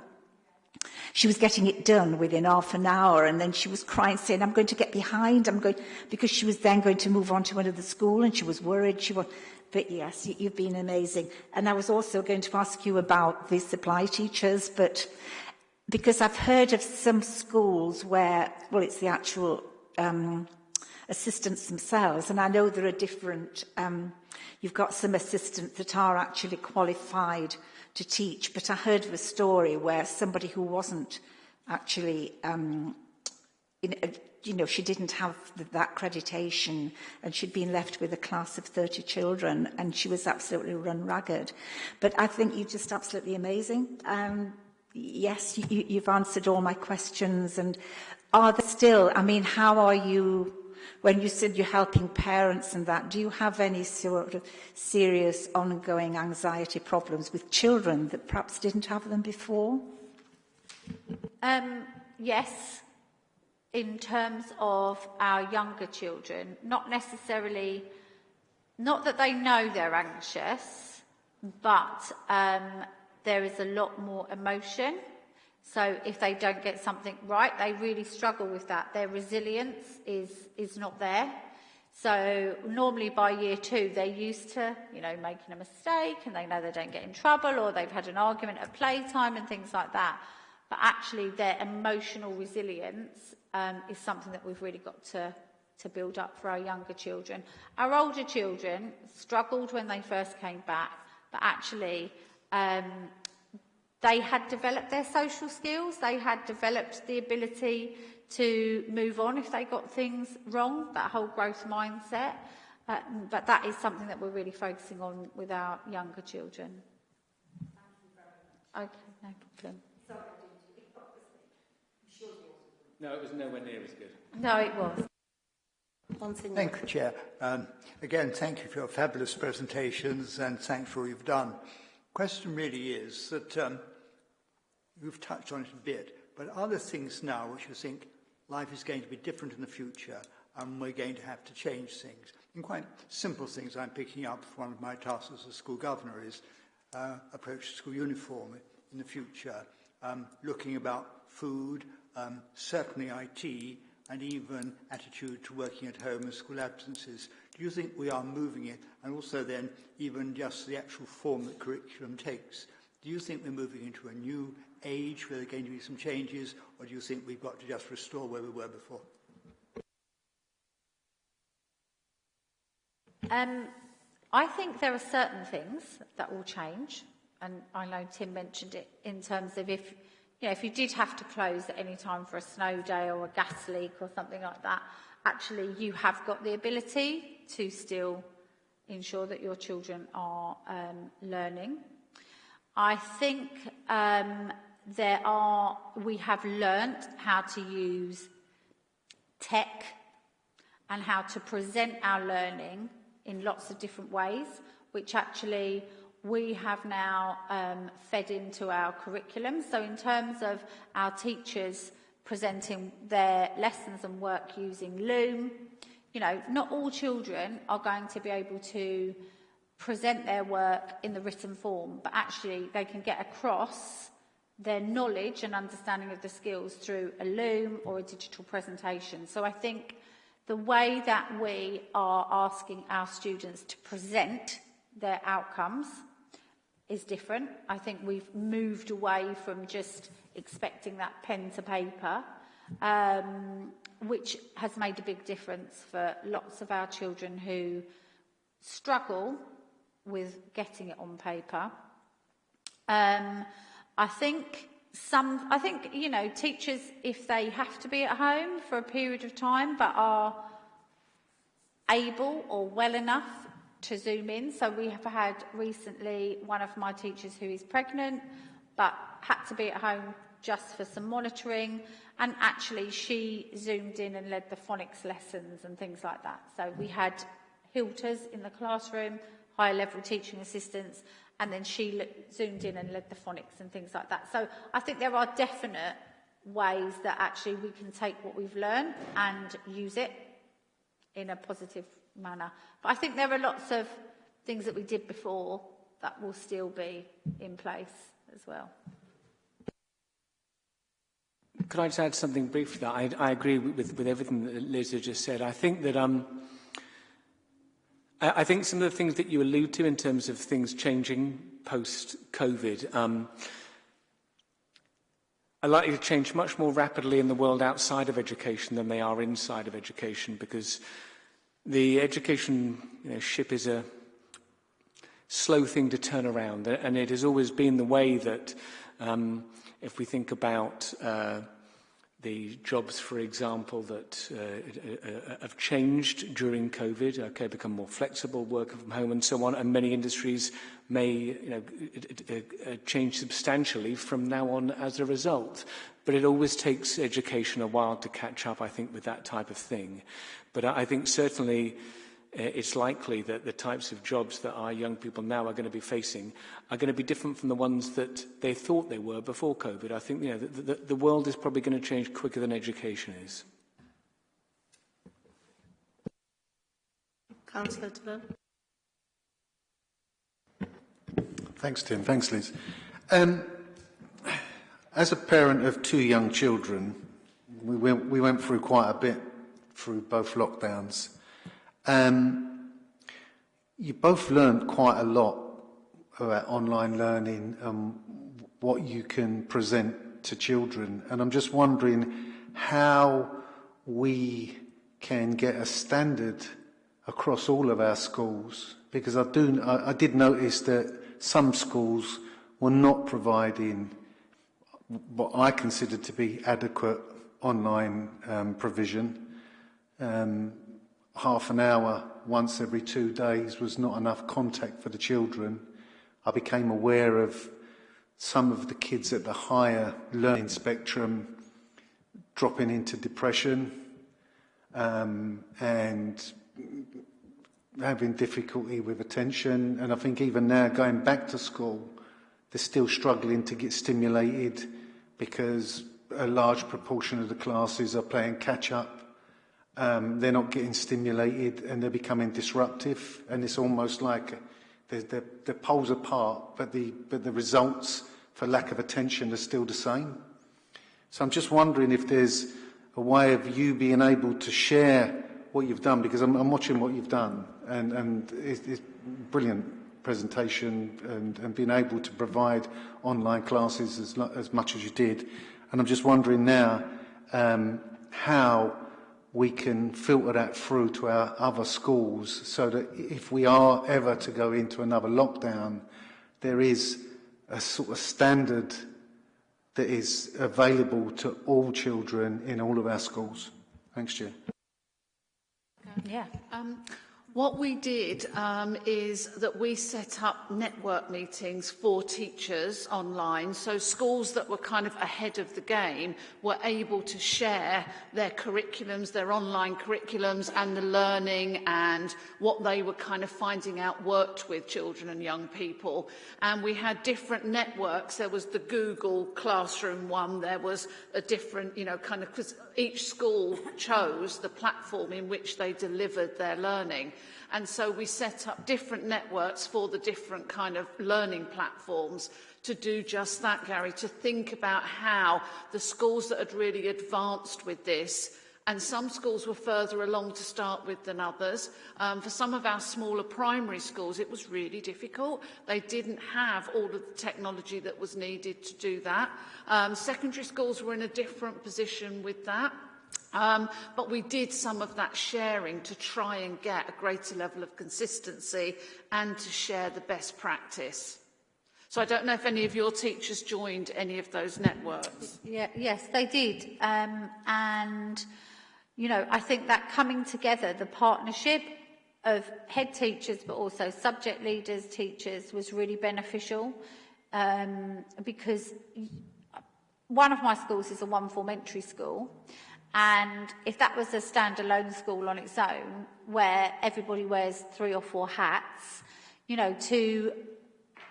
She was getting it done within half an hour and then she was crying saying, I'm going to get behind, I'm going, because she was then going to move on to another school and she was worried. She was, but yes, you, you've been amazing. And I was also going to ask you about the supply teachers, but because I've heard of some schools where, well, it's the actual um, assistants themselves, and I know there are different um, You've got some assistants that are actually qualified to teach. But I heard of a story where somebody who wasn't actually, um, in, uh, you know, she didn't have the, that accreditation and she'd been left with a class of 30 children and she was absolutely run ragged. But I think you're just absolutely amazing. Um, yes, you, you've answered all my questions and are there still, I mean, how are you when you said you're helping parents and that, do you have any sort of serious ongoing anxiety problems with children that perhaps didn't have them before?
Um, yes, in terms of our younger children, not necessarily, not that they know they're anxious, but um, there is a lot more emotion So if they don't get something right, they really struggle with that. Their resilience is, is not there. So normally by year two, they're used to, you know, making a mistake and they know they don't get in trouble or they've had an argument at playtime and things like that. But actually their emotional resilience um, is something that we've really got to, to build up for our younger children. Our older children struggled when they first came back, but actually um, They had developed their social skills, they had developed the ability to move on if they got things wrong, that whole growth mindset. Uh, but that is something that we're really focusing on with our younger children. Okay, no problem.
No, it was nowhere near as good.
No, it was.
Thank you, Chair. Um, again, thank you for your fabulous presentations and thanks for all you've done. Question really is that um, You've touched on it a bit, but are there things now which you think life is going to be different in the future and we're going to have to change things? And quite simple things I'm picking up from one of my tasks as a school governor is uh, approach to school uniform in the future, um, looking about food, um, certainly IT, and even attitude to working at home and school absences. Do you think we are moving it? And also then, even just the actual form that curriculum takes. Do you think we're moving into a new age where there are going to be some changes, or do you think we've got to just restore where we were before?
Um, I think there are certain things that will change, and I know Tim mentioned it in terms of if you know if you did have to close at any time for a snow day or a gas leak or something like that, actually you have got the ability to still ensure that your children are um, learning. I think um, there are we have learnt how to use tech and how to present our learning in lots of different ways, which actually we have now um, fed into our curriculum. So in terms of our teachers presenting their lessons and work using Loom, you know, not all children are going to be able to present their work in the written form, but actually they can get across their knowledge and understanding of the skills through a Loom or a digital presentation. So I think the way that we are asking our students to present their outcomes is different. I think we've moved away from just expecting that pen to paper, um, which has made a big difference for lots of our children who struggle with getting it on paper. Um, I think some, I think, you know, teachers, if they have to be at home for a period of time but are able or well enough to zoom in. So we have had recently one of my teachers who is pregnant but had to be at home just for some monitoring and actually she zoomed in and led the phonics lessons and things like that. So we had hilters in the classroom, higher level teaching assistants and then she looked, zoomed in and led the phonics and things like that. So I think there are definite ways that actually we can take what we've learned and use it in a positive manner. But I think there are lots of things that we did before that will still be in place as well.
Could I just add something briefly? I, I agree with, with everything that Liz has just said. I think that um, I, think some of the things that you allude to in terms of things changing post-COVID um, are likely to change much more rapidly in the world outside of education than they are inside of education because the education you know, ship is a slow thing to turn around and it has always been the way that um, if we think about uh, the jobs, for example, that uh uh, uh, uh, have changed during COVID, okay, become more flexible, work from home and so on, and many industries may you know, uh, change substantially from now on as a result. But it always takes education a while to catch up, I think, with that type of thing. But I think certainly it's likely that the types of jobs that our young people now are going to be facing are going to be different from the ones that they thought they were before COVID. I think you know, the, the, the world is probably going to change quicker than education is.
Councillor Dillon.
Thanks, Tim. Thanks, Liz. Um, as a parent of two young children, we went, we went through quite a bit through both lockdowns. Um, you both learned quite a lot about online learning and what you can present to children. And I'm just wondering how we can get a standard across all of our schools because I do I, I did notice that some schools were not providing what I consider to be adequate online um, provision. Um, half an hour once every two days was not enough contact for the children. I became aware of some of the kids at the higher learning spectrum dropping into depression um, and having difficulty with attention. And I think even now, going back to school, they're still struggling to get stimulated because a large proportion of the classes are playing catch up um, they're not getting stimulated and they're becoming disruptive. And it's almost like the, the, the poles apart, but the, but the results for lack of attention are still the same. So I'm just wondering if there's a way of you being able to share what you've done, because I'm, I'm watching what you've done, and, and it's, it's brilliant presentation and, and being able to provide online classes as, as much as you did. And I'm just wondering now um, how we can filter that through to our other schools so that if we are ever to go into another lockdown, there is a sort of standard that is available to all children in all of our schools. Thanks, Chair.
Yeah.
Um, What we did um, is that we set up network meetings for teachers online, so schools that were kind of ahead of the game were able to share their curriculums, their online curriculums and the learning and what they were kind of finding out worked with children and young people. And we had different networks. There was the Google Classroom one, there was a different, you know, kind of, because each school chose the platform in which they delivered their learning. And so we set up different networks for the different kind of learning platforms to do just that, Gary, to think about how the schools that had really advanced with this and some schools were further along to start with than others. Um, for some of our smaller primary schools, it was really difficult. They didn't have all of the technology that was needed to do that. Um, secondary schools were in a different position with that. Um, but we did some of that sharing to try and get a greater level of consistency and to share the best practice. So I don't know if any of your teachers joined any of those networks.
Yeah, yes, they did. Um, and, you know, I think that coming together, the partnership of head teachers, but also subject leaders, teachers, was really beneficial um, because one of my schools is a one-form entry school and if that was a standalone school on its own where everybody wears three or four hats, you know, to,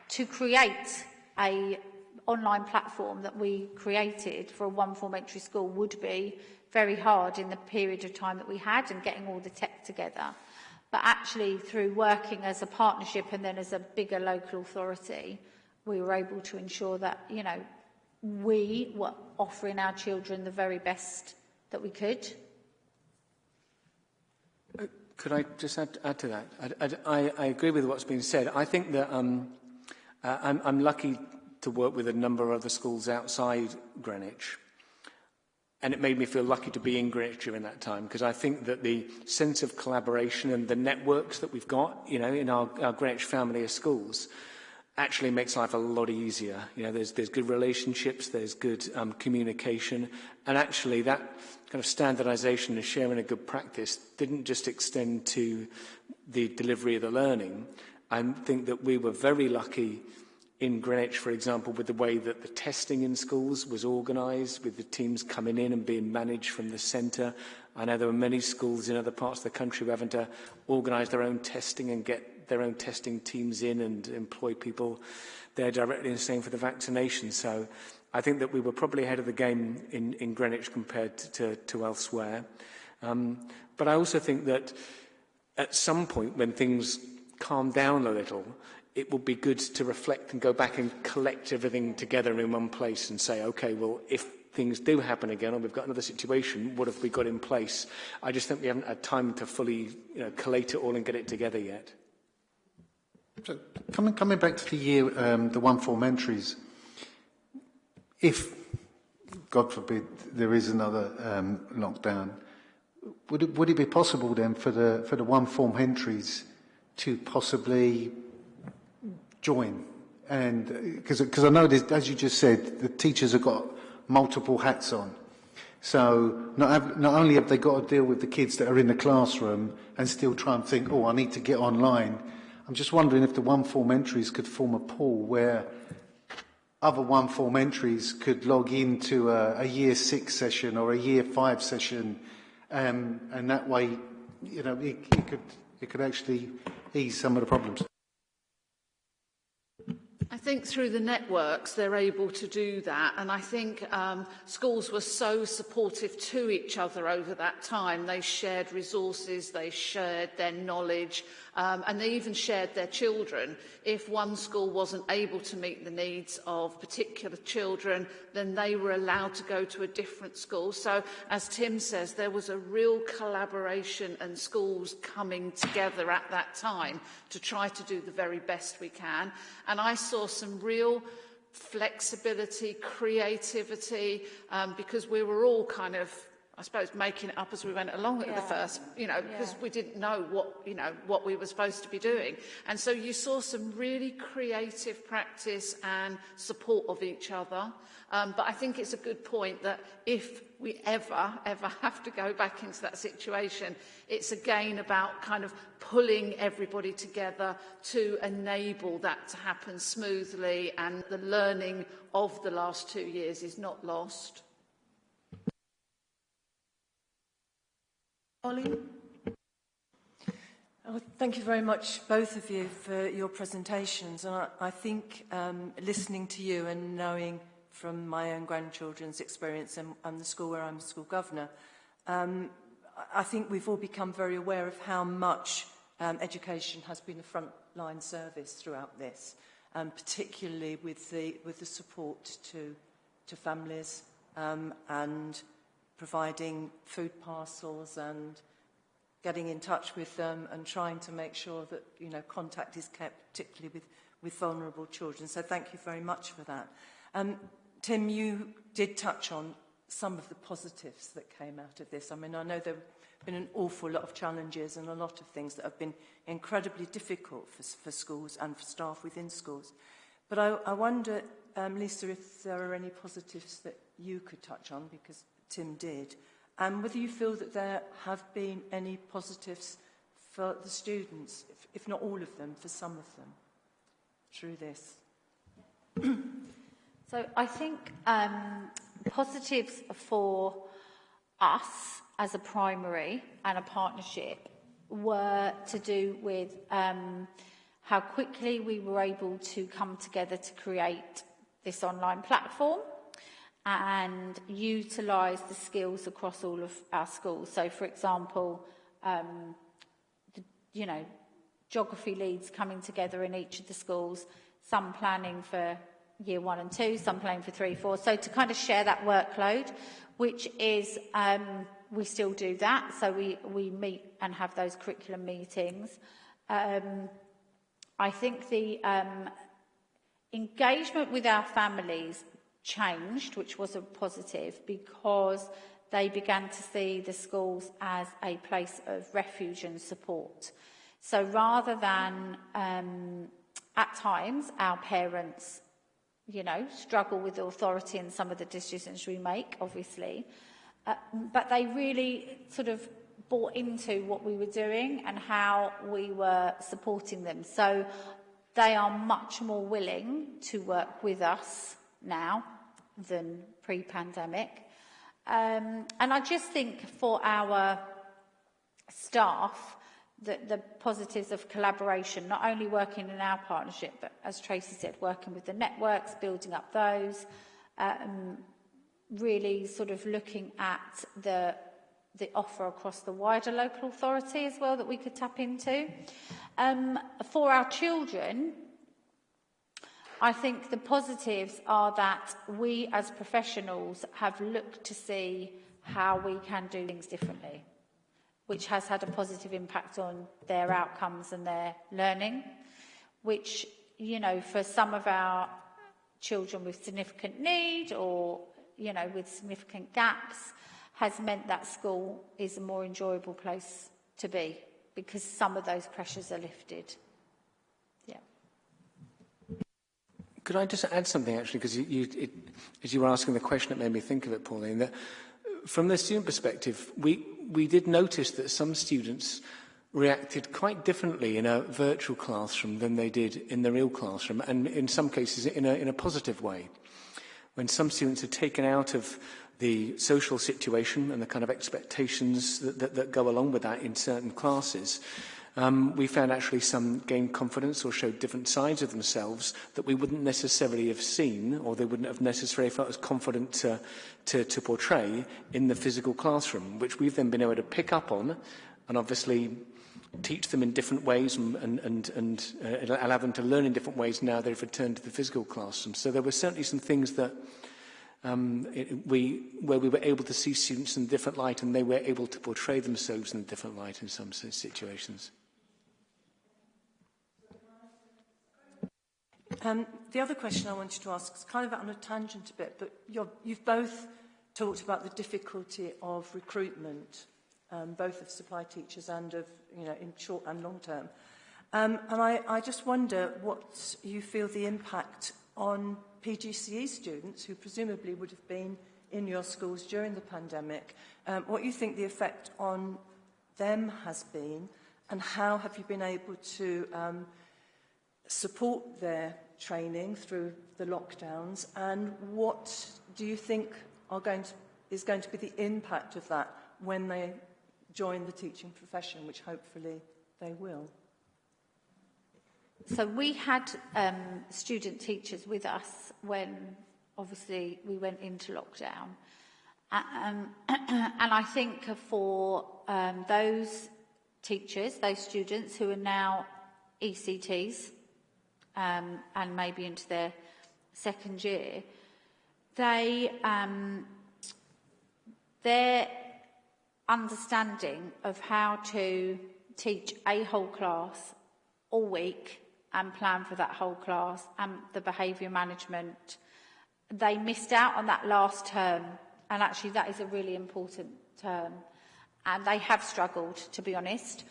to create a online platform that we created for a one-form entry school would be very hard in the period of time that we had and getting all the tech together. But actually, through working as a partnership and then as a bigger local authority, we were able to ensure that, you know, we were offering our children the very best that we could.
Uh, could I just add, add to that? I, I, I agree with what's been said. I think that um, uh, I'm, I'm lucky to work with a number of other schools outside Greenwich. And it made me feel lucky to be in Greenwich during that time because I think that the sense of collaboration and the networks that we've got, you know, in our, our Greenwich family of schools actually makes life a lot easier. You know, there's, there's good relationships, there's good um, communication, and actually that kind of standardization and sharing a good practice didn't just extend to the delivery of the learning. I think that we were very lucky in Greenwich, for example, with the way that the testing in schools was organised, with the teams coming in and being managed from the centre. I know there were many schools in other parts of the country who having to organise their own testing and get their own testing teams in and employ people there directly and same for the vaccination. So I think that we were probably ahead of the game in, in Greenwich compared to, to, to elsewhere. Um, but I also think that at some point when things calm down a little, it would be good to reflect and go back and collect everything together in one place and say, okay, well, if things do happen again or we've got another situation, what have we got in place? I just think we haven't had time to fully you know, collate it all and get it together yet.
So coming, coming back to the year, um, the one form entries, if, God forbid, there is another um, lockdown, would it, would it be possible then for the, for the one form entries to possibly join? And because I know, as you just said, the teachers have got multiple hats on. So not, have, not only have they got to deal with the kids that are in the classroom and still try and think, oh, I need to get online, I'm just wondering if the one form entries could form a pool where other one form entries could log into a, a year six session or a year five session, um, and that way, you know, it, it could it could actually ease some of the problems.
I think through the networks they're able to do that and I think um, schools were so supportive to each other over that time. They shared resources, they shared their knowledge, um, and they even shared their children. If one school wasn't able to meet the needs of particular children, then they were allowed to go to a different school. So, as Tim says, there was a real collaboration and schools coming together at that time to try to do the very best we can. And I saw some real flexibility, creativity, um, because we were all kind of I suppose, making it up as we went along at the first, you know, because
Yeah.
we didn't know what, you know, what we were supposed to be doing. And so you saw some really creative practice and support of each other. Um, but I think it's a good point that if we ever, ever have to go back into that situation, it's again about kind of pulling everybody together to enable that to happen smoothly and the learning of the last two years is not lost.
Pauline?
Oh, thank you very much, both of you, for your presentations. And I, I think um, listening to you and knowing from my own grandchildren's experience and, and the school where I'm school governor, um, I think we've all become very aware of how much um, education has been a frontline service throughout this, um, particularly with the, with the support to, to families um, and providing food parcels and getting in touch with them and trying to make sure that you know contact is kept particularly with with vulnerable children. So thank you very much for that. Um Tim you did touch on some of the positives that came out of this. I mean I know there have been an awful lot of challenges and a lot of things that have been incredibly difficult for, for schools and for staff within schools. But I, I wonder um, Lisa if there are any positives that you could touch on because Tim did, and whether you feel that there have been any positives for the students, if, if not all of them, for some of them, through this.
So I think um, positives for us as a primary and a partnership were to do with um, how quickly we were able to come together to create this online platform and utilise the skills across all of our schools. So, for example, um, the, you know, geography leads coming together in each of the schools, some planning for year one and two, some planning for three, four. So to kind of share that workload, which is, um, we still do that. So we, we meet and have those curriculum meetings. Um, I think the um, engagement with our families changed, which was a positive, because they began to see the schools as a place of refuge and support. So rather than, um, at times, our parents, you know, struggle with authority in some of the decisions we make, obviously, uh, but they really sort of bought into what we were doing and how we were supporting them. So they are much more willing to work with us now than pre-pandemic. Um, and I just think for our staff, the, the positives of collaboration, not only working in our partnership, but as Tracy said, working with the networks, building up those, um, really sort of looking at the the offer across the wider local authority as well that we could tap into. Um, for our children, I think the positives are that we as professionals have looked to see how we can do things differently, which has had a positive impact on their outcomes and their learning, which, you know, for some of our children with significant need or, you know, with significant gaps, has meant that school is a more enjoyable place to be because some of those pressures are lifted.
Could I just add something, actually, because you, you, it, as you were asking the question, it made me think of it, Pauline, that uh, from the student perspective, we, we did notice that some students reacted quite differently in a virtual classroom than they did in the real classroom, and in some cases in a, in a positive way. When some students are taken out of the social situation and the kind of expectations that, that, that go along with that in certain classes, um, we found actually some gained confidence or showed different sides of themselves that we wouldn't necessarily have seen or they wouldn't have necessarily felt as confident to, to, to portray in the physical classroom, which we've then been able to pick up on and obviously teach them in different ways and, and, and, and uh, allow them to learn in different ways now they've returned to the physical classroom. So there were certainly some things that um, it, we, where we were able to see students in a different light and they were able to portray themselves in a different light in some situations.
Um, the other question I wanted to ask is kind of on a tangent a bit, but you're, you've both talked about the difficulty of recruitment, um, both of supply teachers and of, you know, in short and long term. Um, and I, I just wonder what you feel the impact on PGCE students who presumably would have been in your schools during the pandemic, um, what you think the effect on them has been and how have you been able to um, support their training through the lockdowns, and what do you think going to, is going to be the impact of that when they join the teaching profession, which hopefully they will?
So we had um, student teachers with us when obviously we went into lockdown. Um, and I think for um, those teachers, those students who are now ECTs um, and maybe into their second year, they um, their understanding of how to teach a whole class all week and plan for that whole class and the behaviour management. They missed out on that last term, and actually that is a really important term. And they have struggled, to be honest.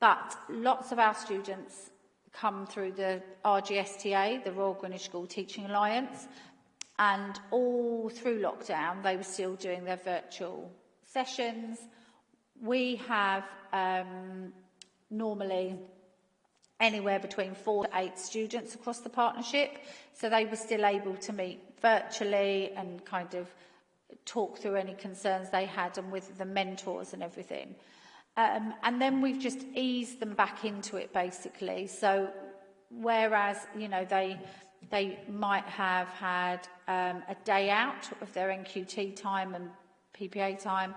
But lots of our students come through the RGSTA, the Royal Greenwich School Teaching Alliance, and all through lockdown they were still doing their virtual sessions. We have um, normally anywhere between four to eight students across the partnership. So they were still able to meet virtually and kind of talk through any concerns they had and with the mentors and everything. Um, and then we've just eased them back into it basically. So whereas, you know, they, they might have had um, a day out of their NQT time and PPA time,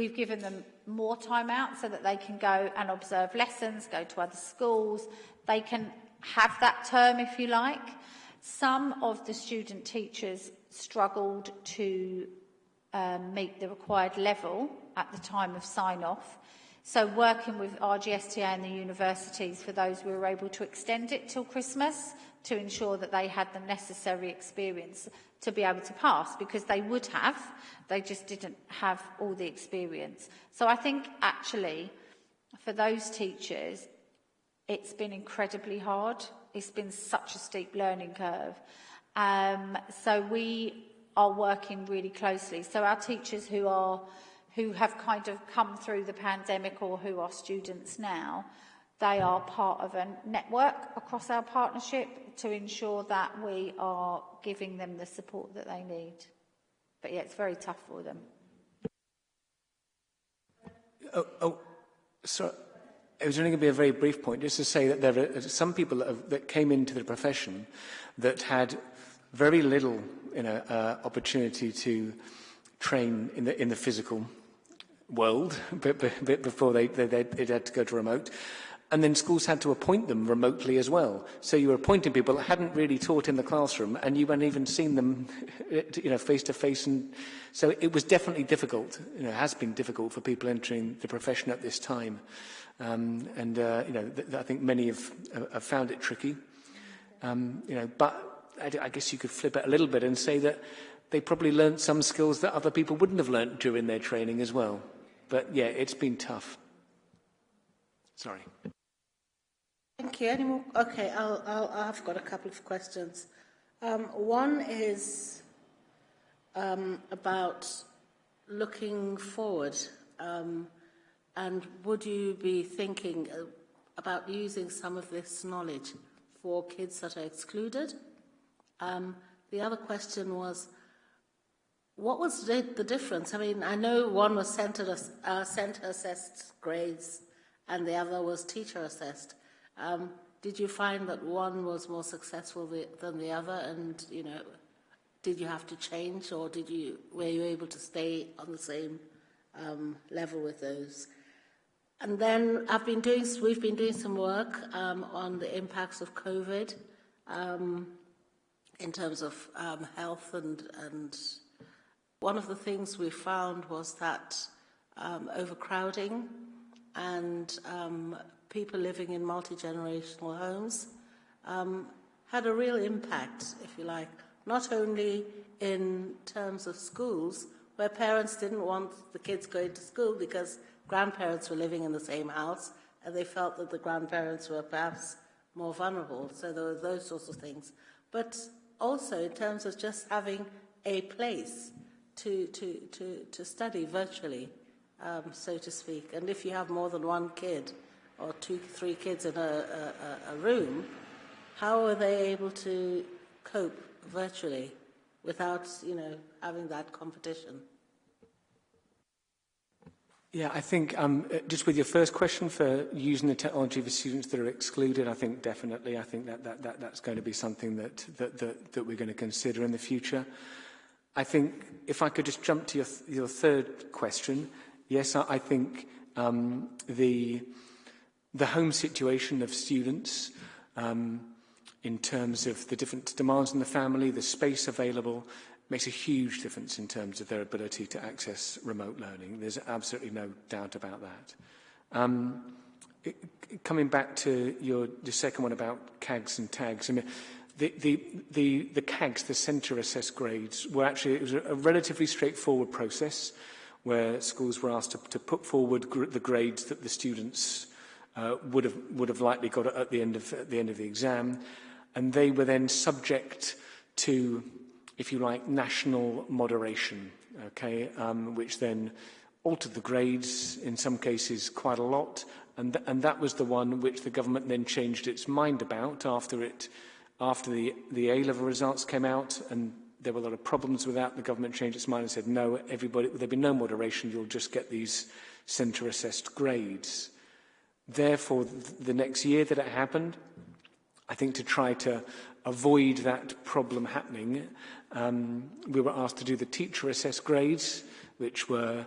We've given them more time out so that they can go and observe lessons, go to other schools. They can have that term, if you like. Some of the student teachers struggled to um, meet the required level at the time of sign-off. So working with RGSTA and the universities for those, we were able to extend it till Christmas to ensure that they had the necessary experience to be able to pass because they would have, they just didn't have all the experience. So I think actually for those teachers, it's been incredibly hard. It's been such a steep learning curve. Um, so we are working really closely. So our teachers who are who have kind of come through the pandemic or who are students now, they are part of a network across our partnership to ensure that we are giving them the support that they need. But yeah, it's very tough for them.
Oh, oh so it was only going to be a very brief point, just to say that there are some people that, have, that came into the profession that had very little you know, uh, opportunity to train in the, in the physical world before they, they, they had to go to remote. And then schools had to appoint them remotely as well. So you were appointing people that hadn't really taught in the classroom and you hadn't even seen them you know, face to face. And so it was definitely difficult, you know, has been difficult for people entering the profession at this time. Um, and, uh, you know, I think many have, have found it tricky. Um, you know, but I, I guess you could flip it a little bit and say that they probably learnt some skills that other people wouldn't have learnt during their training as well. But yeah, it's been tough. Sorry.
Thank you. Any more? Okay, I'll, I'll, I've got a couple of questions. Um, one is um, about looking forward. Um, and would you be thinking uh, about using some of this knowledge for kids that are excluded? Um, the other question was, what was the, difference? I mean, I know one was center, uh, center assessed grades and the other was teacher assessed. Um, did you find that one was more successful the, than the other, and you know, did you have to change, or did you were you able to stay on the same um, level with those? And then I've been doing, we've been doing some work um, on the impacts of COVID um, in terms of um, health and, and one of the things we found was that um, overcrowding and um, people living in multi-generational homes um, had a real impact, if you like, not only in terms of schools, where parents didn't want the kids going to school because grandparents were living in the same house and they felt that the grandparents were perhaps more vulnerable. So there were those sorts of things. But also in terms of just having a place to, to, to, to study virtually, um, so to speak. And if you have more than one kid or two, three kids in a, a, a room, how are they able to cope virtually without, you know, having that competition?
Yeah, I think um, uh, just with your first question for using the technology for students that are excluded, I think definitely, I think that, that, that that's going to be something that, that, that, that we're going to consider in the future. I think if I could just jump to your, your third question, yes, I, I think um, the, the home situation of students um, in terms of the different demands in the family, the space available, makes a huge difference in terms of their ability to access remote learning. There's absolutely no doubt about that. Um, it, coming back to your, your second one about CAGs and TAGs, I mean, the, the, the, CAGs, the centre assessed grades, were actually, it was a relatively straightforward process where schools were asked to, to put forward gr the grades that the students uh, would, have, would have likely got at the, end of, at the end of the exam. And they were then subject to if you like, national moderation, okay, um, which then altered the grades, in some cases quite a lot, and, th and that was the one which the government then changed its mind about after, it, after the, the A-level results came out and there were a lot of problems with that. The government changed its mind and said, no, everybody, there'll be no moderation. You'll just get these centre-assessed grades. Therefore, the next year that it happened, I think to try to avoid that problem happening, um, we were asked to do the teacher-assessed grades, which were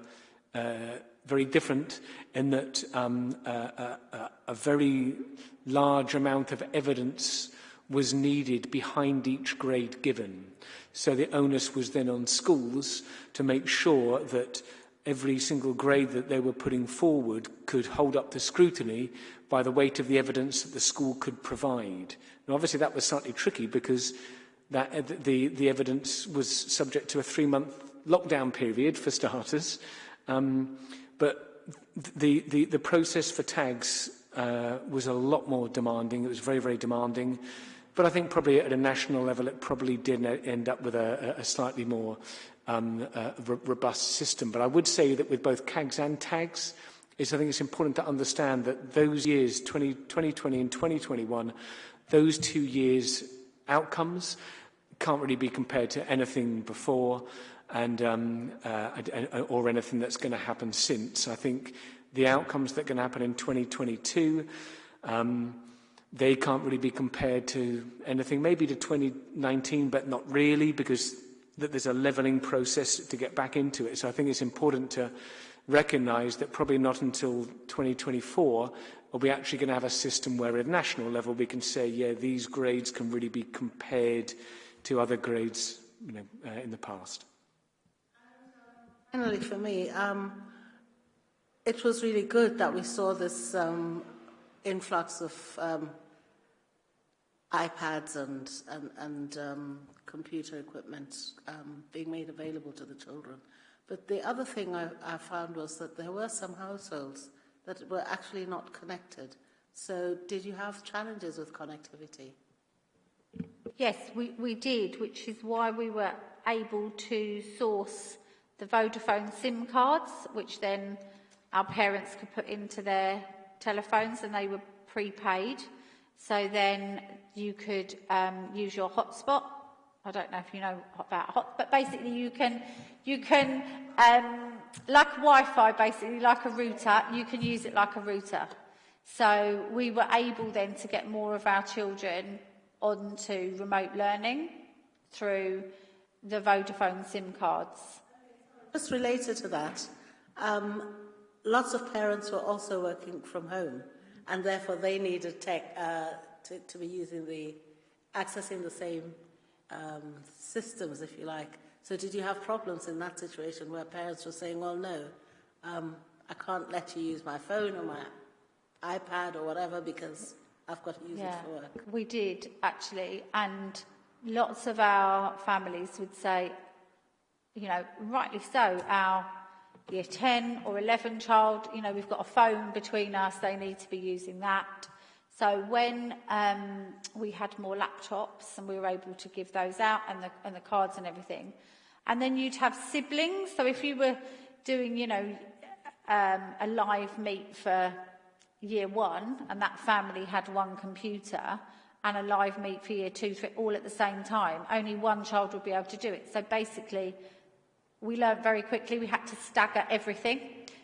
uh, very different in that um, a, a, a very large amount of evidence was needed behind each grade given. So the onus was then on schools to make sure that every single grade that they were putting forward could hold up to scrutiny by the weight of the evidence that the school could provide. Now, obviously, that was slightly tricky because that uh, the, the evidence was subject to a three-month lockdown period, for starters. Um, but the, the, the process for TAGs uh, was a lot more demanding. It was very, very demanding. But I think probably at a national level, it probably did end up with a, a slightly more um, uh, robust system. But I would say that with both CAGs and TAGs, is I think it's important to understand that those years, 20, 2020 and 2021, those two years' outcomes can't really be compared to anything before and um, uh, or anything that's going to happen since. I think the outcomes that are going to happen in 2022, um, they can't really be compared to anything, maybe to 2019, but not really, because that there's a levelling process to get back into it. So I think it's important to recognise that probably not until 2024 are we actually going to have a system where at national level we can say, yeah, these grades can really be compared to other grades you know, uh, in the past?
Finally, for me, um, it was really good that we saw this um, influx of um, iPads and, and, and um, computer equipment um, being made available to the children. But the other thing I, I found was that there were some households that were actually not connected. So did you have challenges with connectivity?
Yes, we, we did, which is why we were able to source the Vodafone SIM cards, which then our parents could put into their telephones and they were prepaid. So then you could um, use your hotspot. I don't know if you know about hot, but basically you can, you can, um, like Wi-Fi, basically like a router, you can use it like a router. So we were able then to get more of our children onto remote learning through the Vodafone SIM cards.
Just related to that, um, lots of parents were also working from home and therefore they needed tech uh, to, to be using the, accessing the same um, systems, if you like. So did you have problems in that situation where parents were saying, well, no, um, I can't let you use my phone or my iPad or whatever because I've got to use
yeah,
it for work.
We did actually, and lots of our families would say,
you know, rightly so, our year 10 or 11 child, you know, we've got a phone between us, they need to be using that. So when um, we had more laptops and we were able to give those out and the, and the cards and everything, and then you'd have siblings. So if you were doing, you know, um, a live meet for year one and that family had one computer and a live meet for year two, three, all at the same time, only one child would be able to do it. So basically, we learned very quickly we had to stagger everything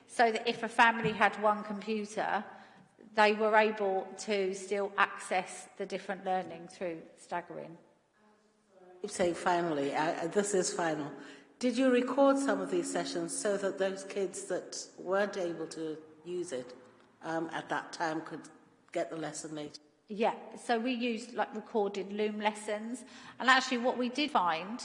so that if a family had one computer, they were able to still access the different learning through staggering.
saying finally, uh, this is final. Did you record some of these sessions so that those kids that weren't able to use it um, at that time could get the lesson later?
Yeah, so we used like recorded Loom lessons. And actually what we did find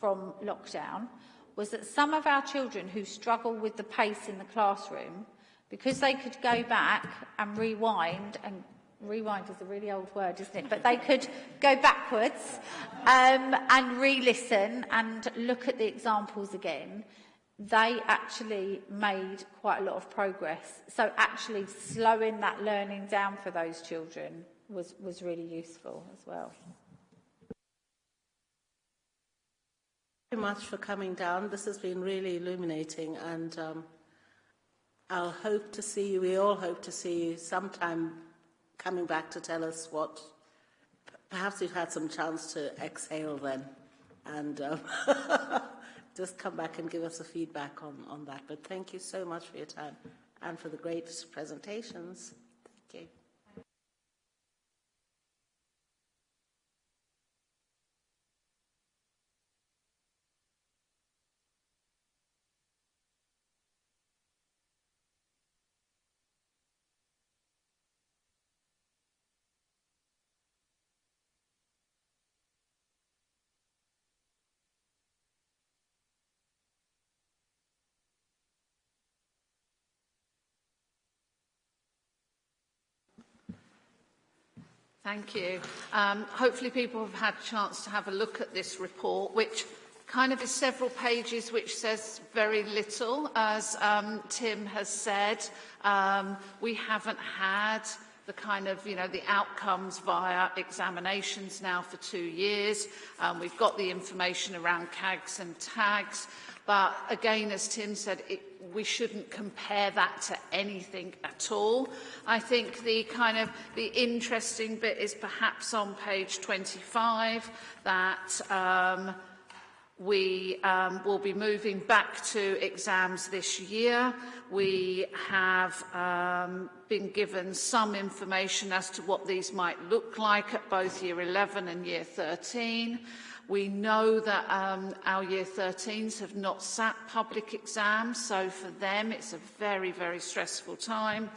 from lockdown was that some of our children who struggle with the pace in the classroom, because they could go back and rewind and rewind is a really old word, isn't it? But they could go backwards um, and re-listen and look at the examples again. They actually made quite a lot of progress. So actually slowing that learning down for those children was, was really useful as well.
Thank you very much for coming down. This has been really illuminating, and um, I'll hope to see you. We all hope to see you sometime coming back to tell us what. Perhaps you've had some chance to exhale then, and um, just come back and give us a feedback on, on that. But thank you so much for your time and for the great presentations. Thank you.
Thank you. Um, hopefully people have had a chance to have a look at this report, which kind of is several pages which says very little, as um, Tim has said. Um, we haven't had the kind of, you know, the outcomes via examinations now for two years. Um, we've got the information around CAGs and tags. But again, as Tim said, it, we shouldn't compare that to anything at all. I think the kind of the interesting bit is perhaps on page 25 that um, we um, will be moving back to exams this year. We have um, been given some information as to what these might look like at both year 11 and year 13. We know that um, our year 13s have not sat public exams, so for them it's a very, very stressful time.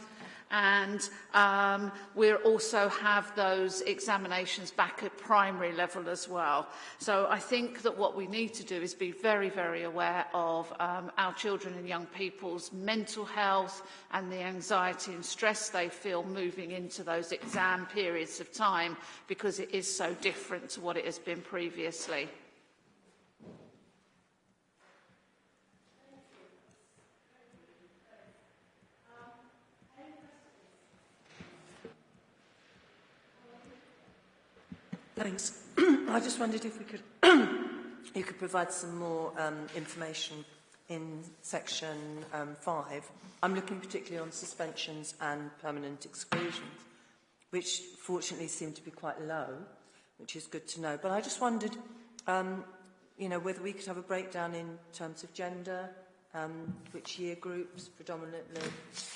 And um, we also have those examinations back at primary level as well. So I think that what we need to do is be very, very aware of um, our children and young people's mental health and the anxiety and stress they feel moving into those exam periods of time because it is so different to what it has been previously.
Thanks. I just wondered if we could you could provide some more um, information in section um, 5. I'm looking particularly on suspensions and permanent exclusions, which fortunately seem to be quite low, which is good to know. But I just wondered, um, you know, whether we could have a breakdown in terms of gender, um, which year groups predominantly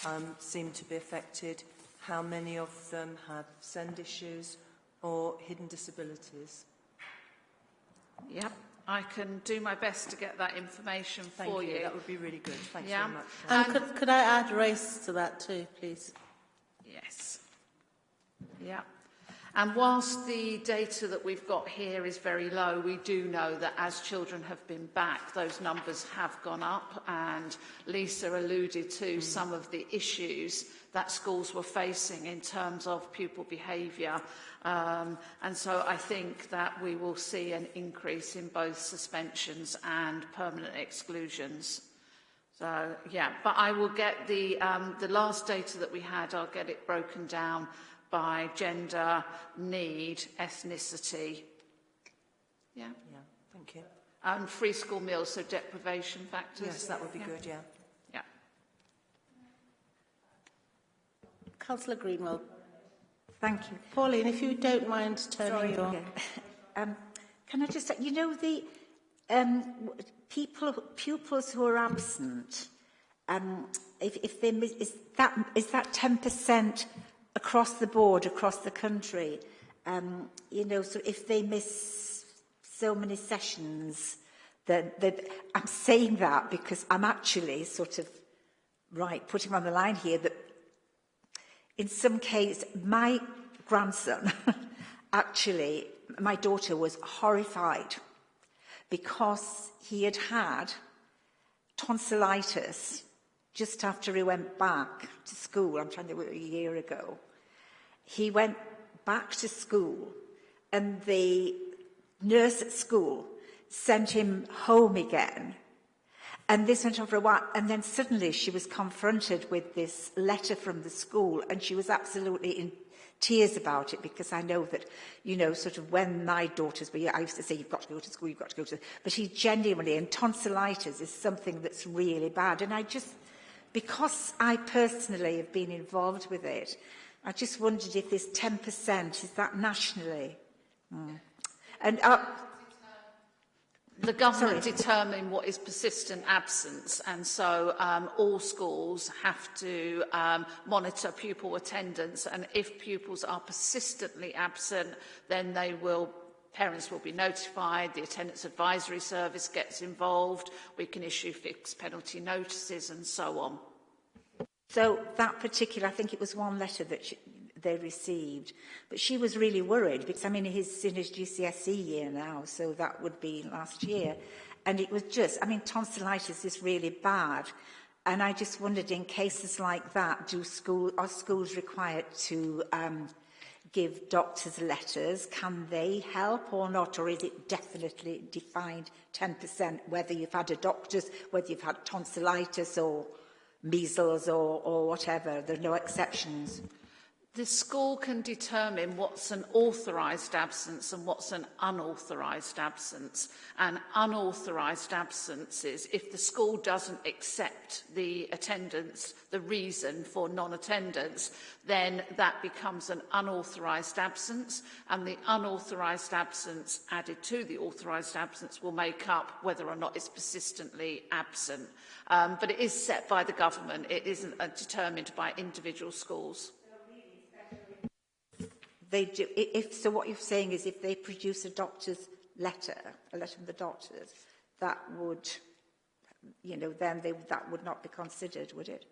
um, seem to be affected, how many of them have send issues, or hidden disabilities?
Yep. I can do my best to get that information
Thank
for
you.
you.
That would be really good. Thanks
yeah.
very much.
And, could, could I add race to that too, please?
Yes. Yeah. And whilst the data that we've got here is very low, we do know that as children have been back, those numbers have gone up. And Lisa alluded to mm. some of the issues that schools were facing in terms of pupil behaviour. Um, and so I think that we will see an increase in both suspensions and permanent exclusions. So, yeah, but I will get the, um, the last data that we had, I'll get it broken down by gender, need, ethnicity. Yeah?
Yeah, thank you.
And free school meals, so deprivation factors.
Yes, that would be
yeah.
good, yeah.
Yeah.
Councillor Greenwell.
Thank you.
Pauline, if you don't mind turning
Sorry,
your...
um, can I just, you know, the um, people, pupils who are absent, um, if, if they miss, is that, is that 10% across the board, across the country. Um, you know, so if they miss so many sessions, then I'm saying that because I'm actually sort of, right, putting on the line here that in some case, my grandson, actually, my daughter was horrified because he had had tonsillitis just after he went back to school. I'm trying to think, a year ago. He went back to school and the nurse at school sent him home again. And this went on for a while. And then suddenly she was confronted with this letter from the school and she was absolutely in tears about it because I know that, you know, sort of when my daughters were, I used to say, you've got to go to school, you've got to go to, but he genuinely, and tonsillitis is something that's really bad. And I just, Because I personally have been involved with it, I just wondered if this 10%, is that nationally? Mm. And uh,
The government Sorry. determine what is persistent absence and so um, all schools have to um, monitor pupil attendance and if pupils are persistently absent then they will parents will be notified, the attendance advisory service gets involved, we can issue fixed penalty notices and so on.
So that particular, I think it was one letter that she, they received. But she was really worried because, I mean, he's in his GCSE year now, so that would be last year. And it was just, I mean, tonsillitis is really bad. And I just wondered, in cases like that, do school, are schools required to um, give doctors letters? Can they help or not? Or is it definitely defined 10% whether you've had a doctor's, whether you've had tonsillitis or measles or, or whatever? There are no exceptions
the school can determine what's an authorised absence and what's an unauthorised absence. And unauthorised absences, if the school doesn't accept the attendance, the reason for non-attendance, then that becomes an unauthorised absence. And the unauthorised absence added to the authorised absence will make up whether or not it's persistently absent. Um, but it is set by the government. It isn't uh, determined by individual schools
they do, if, so what you're saying is if they produce a doctor's letter, a letter from the doctors, that would, you know, then they, that would not be considered, would it?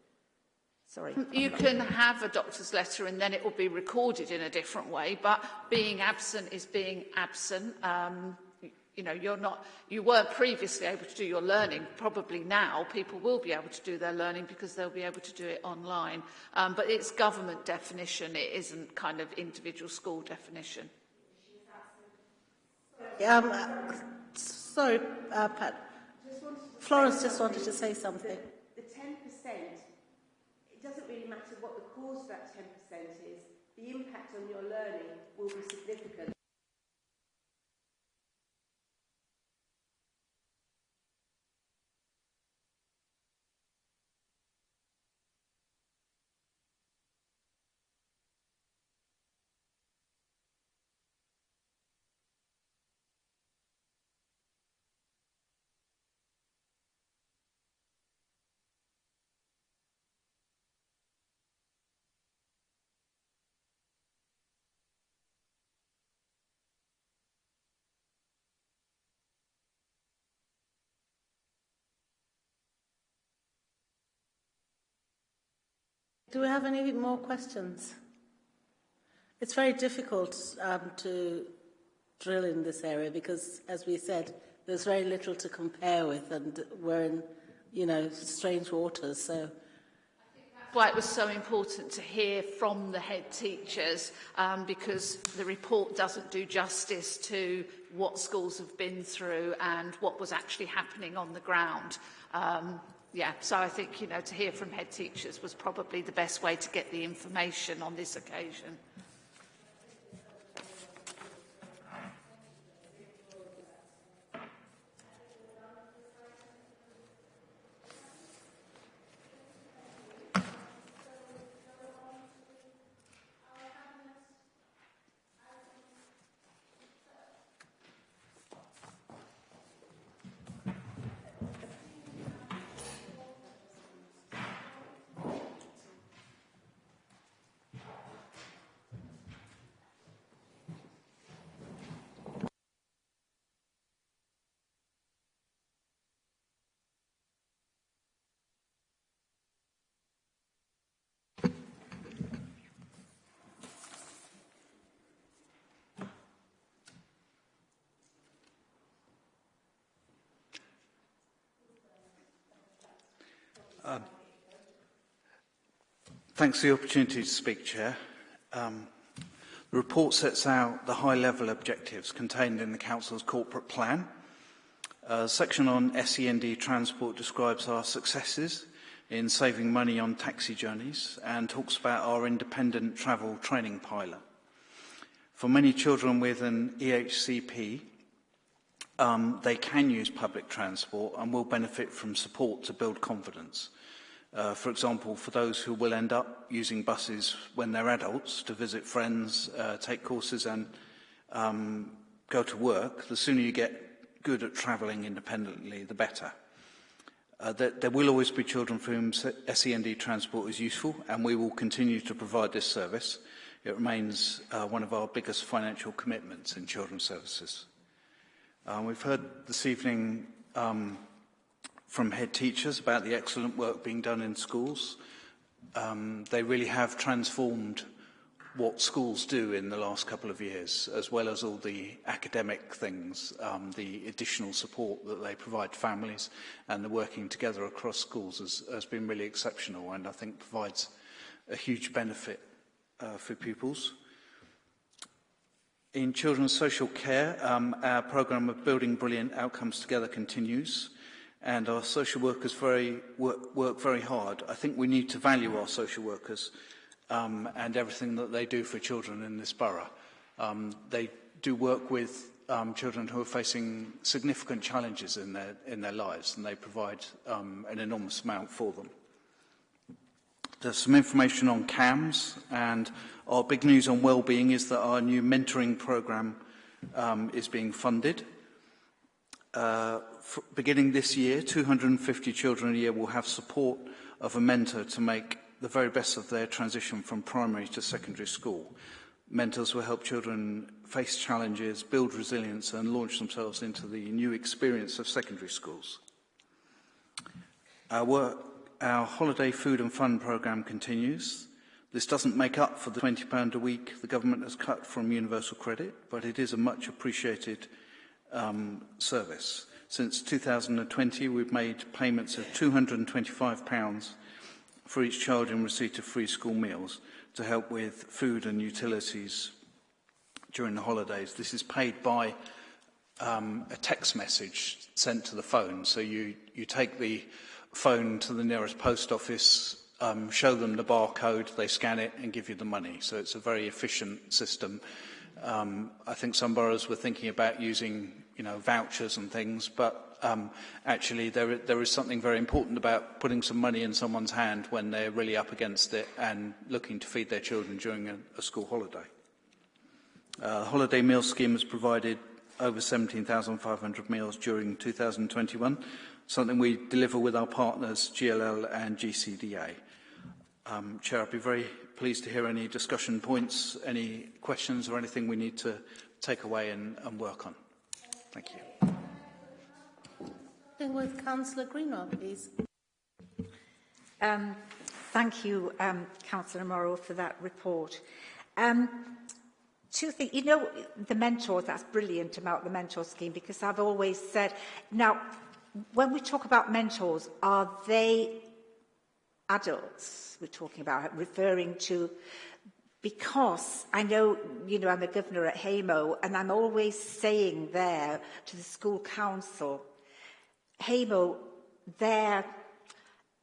Sorry.
Mm, you can have a doctor's letter and then it will be recorded in a different way, but being absent is being absent. Um, you know, you're not, you weren't previously able to do your learning. Probably now people will be able to do their learning because they'll be able to do it online. Um, but it's government definition. It isn't kind of individual school definition.
Um, uh, sorry, uh, Pat. Florence just wanted to say something.
The, the 10%, it doesn't really matter what the cause of that 10% is. The impact on your learning will be significant.
Do we have any more questions? It's very difficult um, to drill in this area because, as we said, there's very little to compare with and we're in, you know, strange waters. So
why it was so important to hear from the head teachers um, because the report doesn't do justice to what schools have been through and what was actually happening on the ground. Um, yeah, so I think, you know, to hear from head teachers was probably the best way to get the information on this occasion.
Um, thanks for the opportunity to speak, Chair. Um, the report sets out the high-level objectives contained in the Council's corporate plan. A section on SEND transport describes our successes in saving money on taxi journeys and talks about our independent travel training pilot. For many children with an EHCP, um, they can use public transport and will benefit from support to build confidence. Uh, for example, for those who will end up using buses when they're adults to visit friends, uh, take courses and um, go to work, the sooner you get good at travelling independently, the better. Uh, there, there will always be children for whom SEND transport is useful and we will continue to provide this service. It remains uh, one of our biggest financial commitments in children's services. Uh, we've heard this evening um, from head teachers about the excellent work being done in schools. Um, they really have transformed what schools do in the last couple of years, as well as all the academic things, um, the additional support that they provide families and the working together across schools has, has been really exceptional and I think provides a huge benefit uh, for pupils. In children's social care, um, our programme of Building Brilliant Outcomes Together continues and our social workers very, work, work very hard. I think we need to value our social workers um, and everything that they do for children in this borough. Um, they do work with um, children who are facing significant challenges in their, in their lives and they provide um, an enormous amount for them. There's some information on CAMHS and our big news on well-being is that our new mentoring programme um, is being funded. Uh, beginning this year, 250 children a year will have support of a mentor to make the very best of their transition from primary to secondary school. Mentors will help children face challenges, build resilience and launch themselves into the new experience of secondary schools. Our work our holiday food and fun programme continues. This doesn't make up for the £20 a week the government has cut from universal credit, but it is a much appreciated um, service. Since 2020, we've made payments of £225 for each child in receipt of free school meals to help with food and utilities during the holidays. This is paid by um, a text message sent to the phone. So you, you take the phone to the nearest post office, um, show them the barcode, they scan it and give you the money. So it's a very efficient system. Um, I think some boroughs were thinking about using you know, vouchers and things, but um, actually there, there is something very important about putting some money in someone's hand when they're really up against it and looking to feed their children during a, a school holiday. Uh, the holiday meal scheme has provided over 17,500 meals during 2021, something we deliver with our partners GLL and GCDA. Um, Chair, I'd be very pleased to hear any discussion points, any questions or anything we need to take away and, and work on. Thank you.
Then with Councillor Greenwell, please.
Um, thank you, um, Councillor Morrow, for that report. Um, two things. You know, the mentors, that's brilliant about the mentor scheme because I've always said, now, when we talk about mentors, are they adults we're talking about, referring to because I know, you know, I'm a governor at HAMO and I'm always saying there to the school council, HAMO, their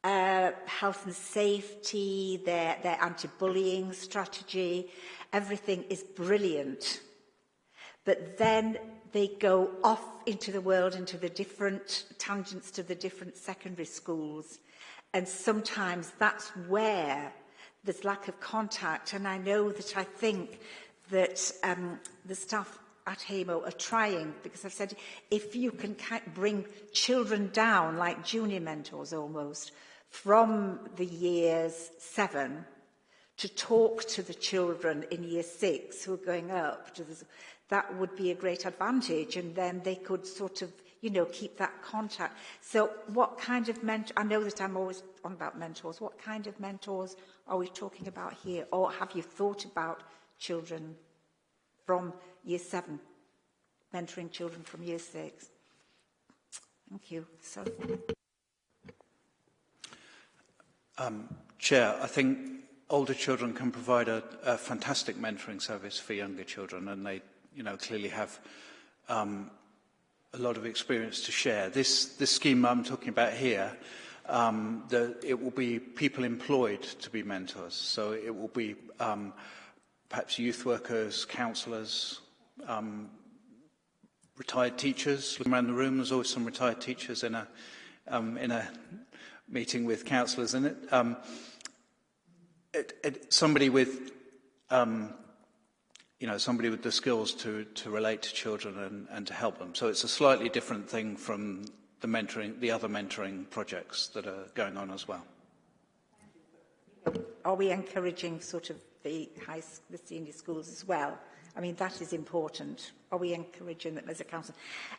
uh, health and safety, their, their anti-bullying strategy, everything is brilliant. But then they go off into the world, into the different tangents to the different secondary schools. And sometimes that's where there's lack of contact. And I know that I think that um, the staff at HAMO are trying, because I've said, if you can bring children down, like junior mentors almost, from the years seven to talk to the children in year six who are going up to the, that would be a great advantage. And then they could sort of, you know, keep that contact. So what kind of mentor, I know that I'm always on about mentors, what kind of mentors are we talking about here? Or have you thought about children from year seven, mentoring children from year six? Thank you. Sorry.
Um, Chair, I think older children can provide a, a fantastic mentoring service for younger children, and they, you know, clearly have um, a lot of experience to share. This, this scheme I'm talking about here um, the, it will be people employed to be mentors. So it will be um, perhaps youth workers, counsellors, um, retired teachers. Looking around the room, there's always some retired teachers in a, um, in a meeting with counsellors in it. Um, it, it somebody with um, you know, somebody with the skills to, to relate to children and, and to help them. So it's a slightly different thing from the mentoring, the other mentoring projects that are going on as well.
Are we encouraging sort of the high, the senior schools as well? I mean, that is important. Are we encouraging them as a council?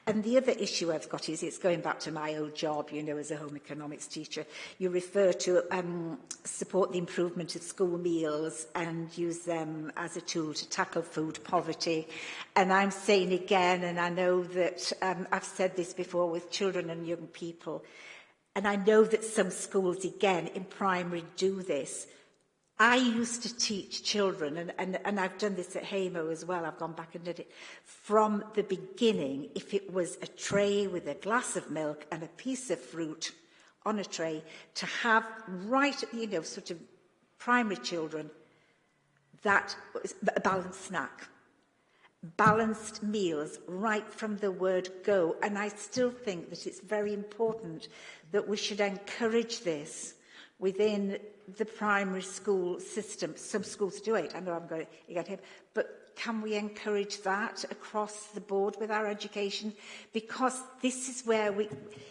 And the other issue I've got is, it's going back to my old job, you know, as a home economics teacher. You refer to um, support the improvement of school meals and use them as a tool to tackle food poverty. And I'm saying again, and I know that um, I've said this before with children and young people, and I know that some schools, again, in primary do this, I used to teach children, and, and, and I've done this at Hamo as well, I've gone back and did it, from the beginning, if it was a tray with a glass of milk and a piece of fruit on a tray, to have right, you know, sort of primary children, that was a balanced snack. Balanced meals right from the word go. And I still think that it's very important that we should encourage this within the primary school system. Some schools do it. I know I'm going to get him. But can we encourage that across the board with our education? Because this is where we,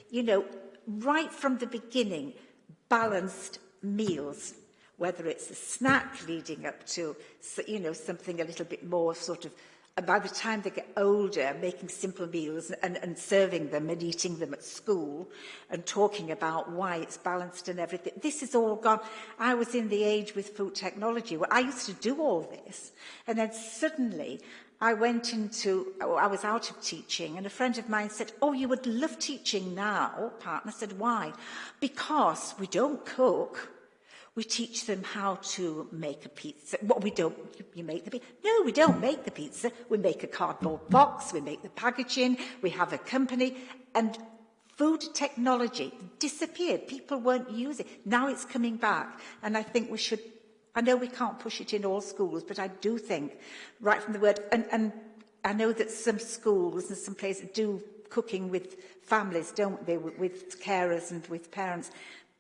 you know, right from the beginning, balanced meals, whether it's a snack leading up to, you know, something a little bit more sort of And by the time they get older, making simple meals and, and serving them and eating them at school and talking about why it's balanced and everything. This is all gone. I was in the age with food technology where I used to do all this. And then suddenly I went into, oh, was out of teaching and a friend of mine said, oh, you would love teaching now, partner. Said, why? Because we don't cook We teach them how to make a pizza. What well, we don't, you make the pizza. No, we don't make the pizza. We make a cardboard box, we make the packaging, we have a company. And food technology disappeared. People weren't using it. Now it's coming back. And I think we should, I know we can't push it in all schools, but I do think, right from the word, and, and I know that some schools and some places do cooking with families, don't they, with, with carers and with parents.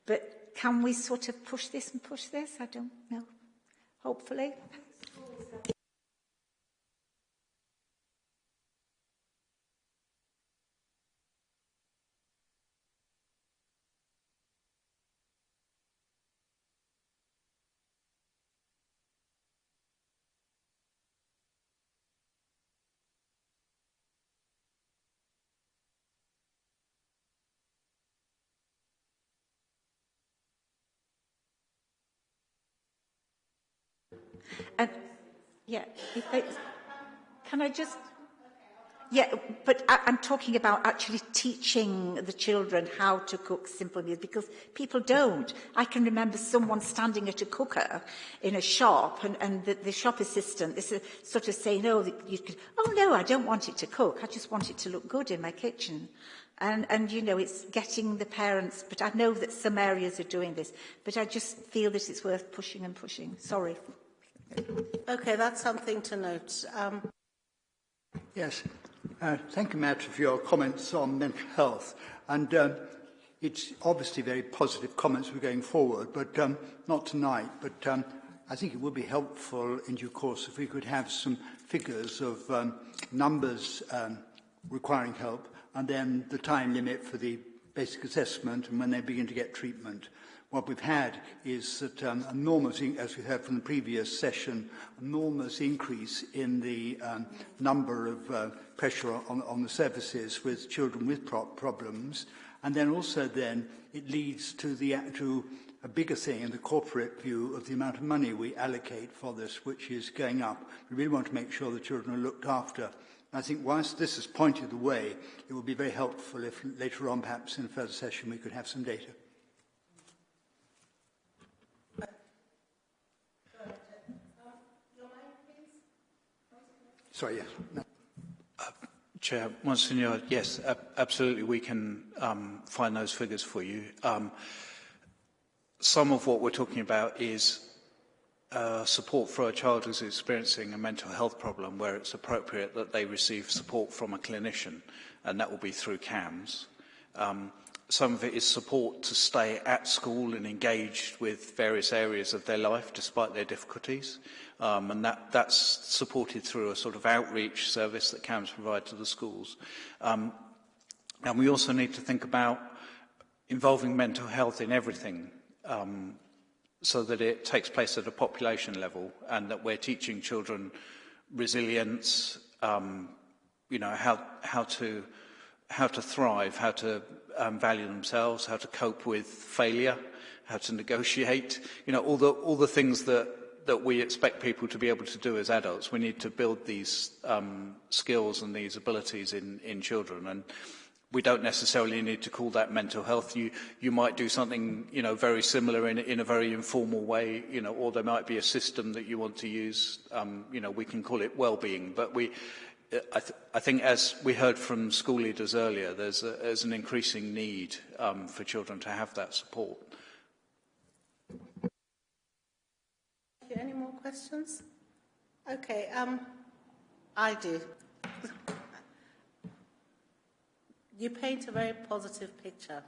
But can we sort of push this and push this? I don't know. Hopefully. And yeah, they, can I just... Yeah, but I, I'm talking about actually teaching the children how to cook simple meals because people don't. I can remember someone standing at a cooker in a shop and, and the, the shop assistant is uh, sort of saying, oh, could, oh no, I don't want it to cook. I just want it to look good in my kitchen. And, and, you know, it's getting the parents, but I know that some areas are doing this, but I just feel that it's worth pushing and pushing. Sorry.
Okay, that's something to note. Um...
Yes, uh, thank you, Matt, for your comments on mental health. And um, it's obviously very positive comments we're going forward, but um, not tonight. But um, I think it would be helpful in due course if we could have some figures of um, numbers um, requiring help and then the time limit for the basic assessment and when they begin to get treatment what we've had is that um, enormous, as we heard from the previous session, enormous increase in the um, number of uh, pressure on, on the services with children with pro problems. And then also then it leads to, the, to a bigger thing in the corporate view of the amount of money we allocate for this, which is going up. We really want to make sure the children are looked after. I think whilst this has pointed the way, it would be very helpful if later on, perhaps in a further session, we could have some data. Sorry, yes. No.
Uh, Chair, Monsignor, yes, absolutely, we can um, find those figures for you. Um, some of what we're talking about is uh, support for a child who's experiencing a mental health problem where it's appropriate that they receive support from a clinician, and that will be through CAMHS. Um, some of it is support to stay at school and engaged with various areas of their life despite their difficulties. Um, and that, that's supported through a sort of outreach service that CAMS provide to the schools. Um, and we also need to think about involving mental health in everything um, so that it takes place at a population level and that we're teaching children resilience, um, you know, how, how, to, how to thrive, how to um, value themselves, how to cope with failure, how to negotiate, you know, all the, all the things that that we expect people to be able to do as adults. We need to build these um, skills and these abilities in, in children. And we don't necessarily need to call that mental health. You, you might do something, you know, very similar in, in a very informal way, you know, or there might be a system that you want to use. Um, you know, we can call it well-being. But we, I, th I think as we heard from school leaders earlier, there's, a, there's an increasing need um, for children to have that support.
Any more questions? Okay, um, I do. you paint a very positive picture,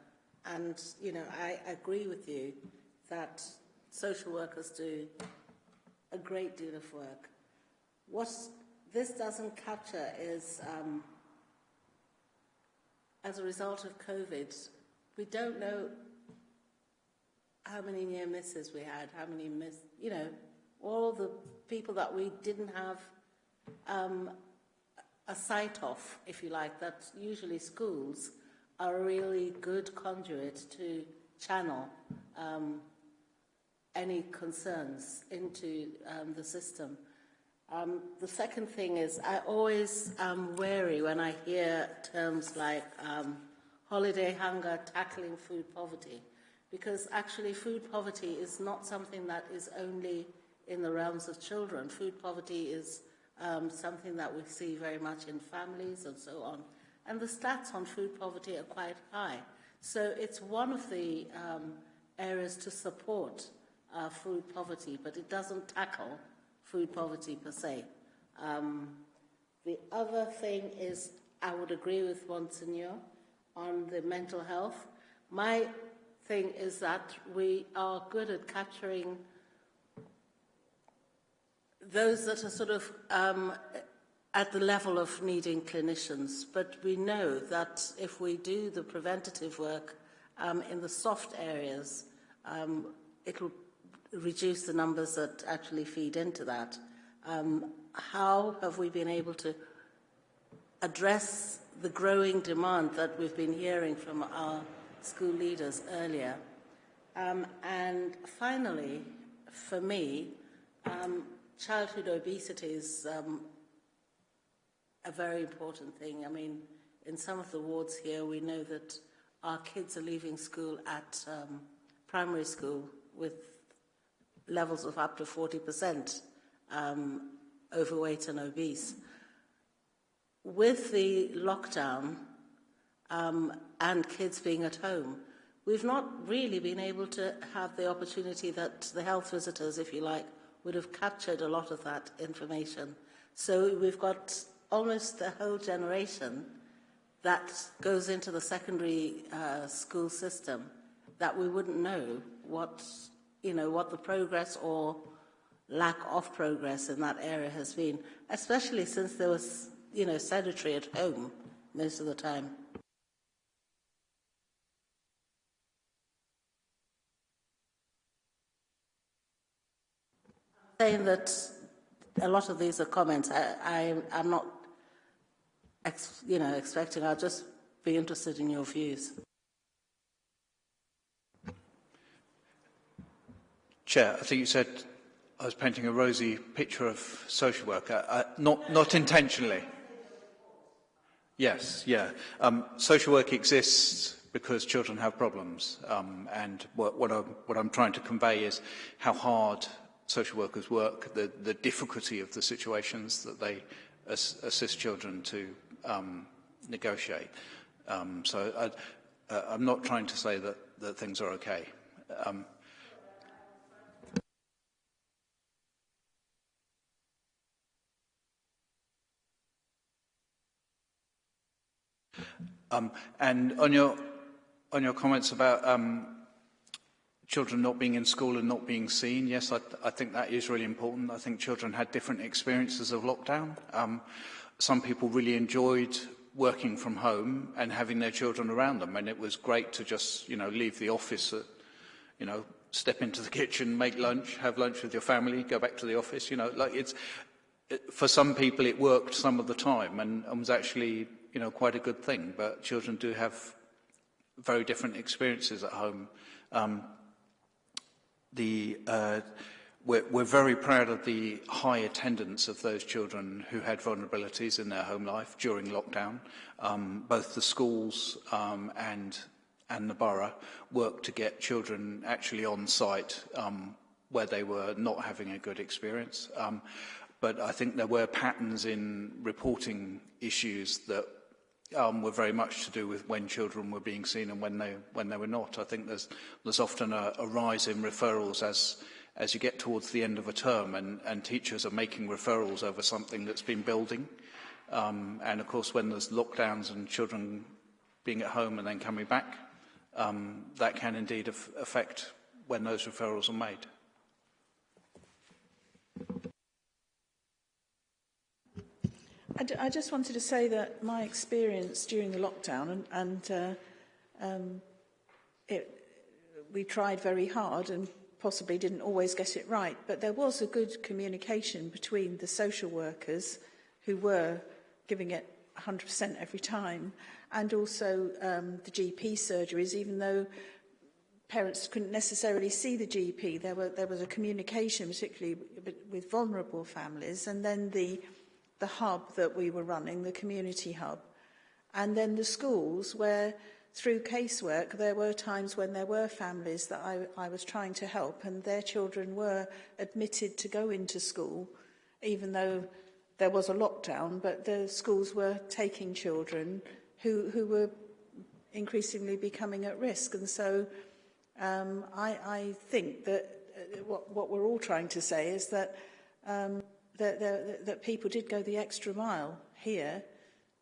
and you know I agree with you that social workers do a great deal of work. What this doesn't capture is, um, as a result of COVID, we don't know how many near misses we had, how many miss, you know, all the people that we didn't have um, a sight of, if you like, that usually schools are a really good conduit to channel um, any concerns into um, the system. Um, the second thing is I always am wary when I hear terms like um, holiday hunger, tackling food poverty, because actually food poverty is not something that is only in the realms of children. Food poverty is um, something that we see very much in families and so on. And the stats on food poverty are quite high. So it's one of the um, areas to support uh, food poverty, but it doesn't tackle food poverty per se. Um, the other thing is, I would agree with Monsignor on the mental health. My thing is that we are good at capturing those that are sort of um, at the level of needing clinicians, but we know that if we do the preventative work um, in the soft areas, um, it will reduce the numbers that actually feed into that. Um, how have we been able to address the growing demand that we've been hearing from our school leaders earlier? Um, and finally, for me, um, childhood obesity is um, a very important thing. I mean, in some of the wards here, we know that our kids are leaving school at um, primary school with levels of up to 40% um, overweight and obese. With the lockdown um, and kids being at home, we've not really been able to have the opportunity that the health visitors, if you like, would have captured a lot of that information. So we've got almost a whole generation that goes into the secondary uh, school system that we wouldn't know what, you know, what the progress or lack of progress in that area has been, especially since there was, you know, sedentary at home most of the time. Saying that a lot of these are comments. I, I'm not, ex, you know, expecting. I'll just be interested in your views.
Chair, I think you said I was painting a rosy picture of social work, uh, not, not intentionally. Yes, yeah. Um, social work exists because children have problems. Um, and what, what, I'm, what I'm trying to convey is how hard social workers work, the, the difficulty of the situations that they as, assist children to um, negotiate. Um, so I, uh, I'm not trying to say that, that things are okay. Um, Um, and on your on your comments about um, children not being in school and not being seen, yes, I, I think that is really important. I think children had different experiences of lockdown. Um, some people really enjoyed working from home and having their children around them, and it was great to just, you know, leave the office, at, you know, step into the kitchen, make lunch, have lunch with your family, go back to the office. You know, like it's it, for some people it worked some of the time and, and was actually you know, quite a good thing, but children do have very different experiences at home. Um, the uh, we're, we're very proud of the high attendance of those children who had vulnerabilities in their home life during lockdown. Um, both the schools um, and and the borough worked to get children actually on site um, where they were not having a good experience. Um, but I think there were patterns in reporting issues that um, were very much to do with when children were being seen and when they, when they were not. I think there's, there's often a, a rise in referrals as, as you get towards the end of a term and, and teachers are making referrals over something that's been building. Um, and of course, when there's lockdowns and children being at home and then coming back, um, that can indeed affect when those referrals are made.
I, just wanted to say that my experience during the lockdown, and, and uh, um, it, we tried very hard and possibly didn't always get it right, but there was a good communication between the social workers who were giving it 100% every time, and also um, the GP surgeries, even though parents couldn't necessarily see the GP, there, were, there was a communication, particularly with vulnerable families, and then the the hub that we were running, the community hub, and then the schools where through casework there were times when there were families that I, I was trying to help and their children were admitted to go into school even though there was a lockdown but the schools were taking children who, who were increasingly becoming at risk. And so um, I, I think that uh, what, what we're all trying to say is that um, that, that, that people did go the extra mile here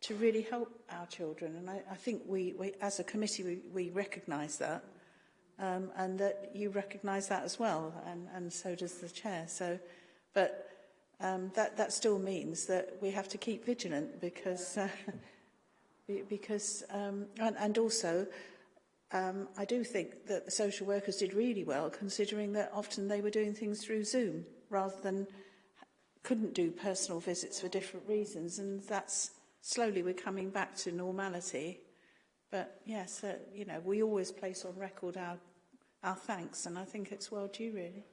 to really help our children. And I, I think we, we, as a committee, we, we recognise that. Um, and that you recognise that as well, and, and so does the chair. So, but um, that, that still means that we have to keep vigilant because, uh, because um, and, and also, um, I do think that the social workers did really well, considering that often they were doing things through Zoom rather than couldn't do personal visits for different reasons. And that's slowly we're coming back to normality. But yes, uh, you know, we always place on record our, our thanks and I think it's well due really.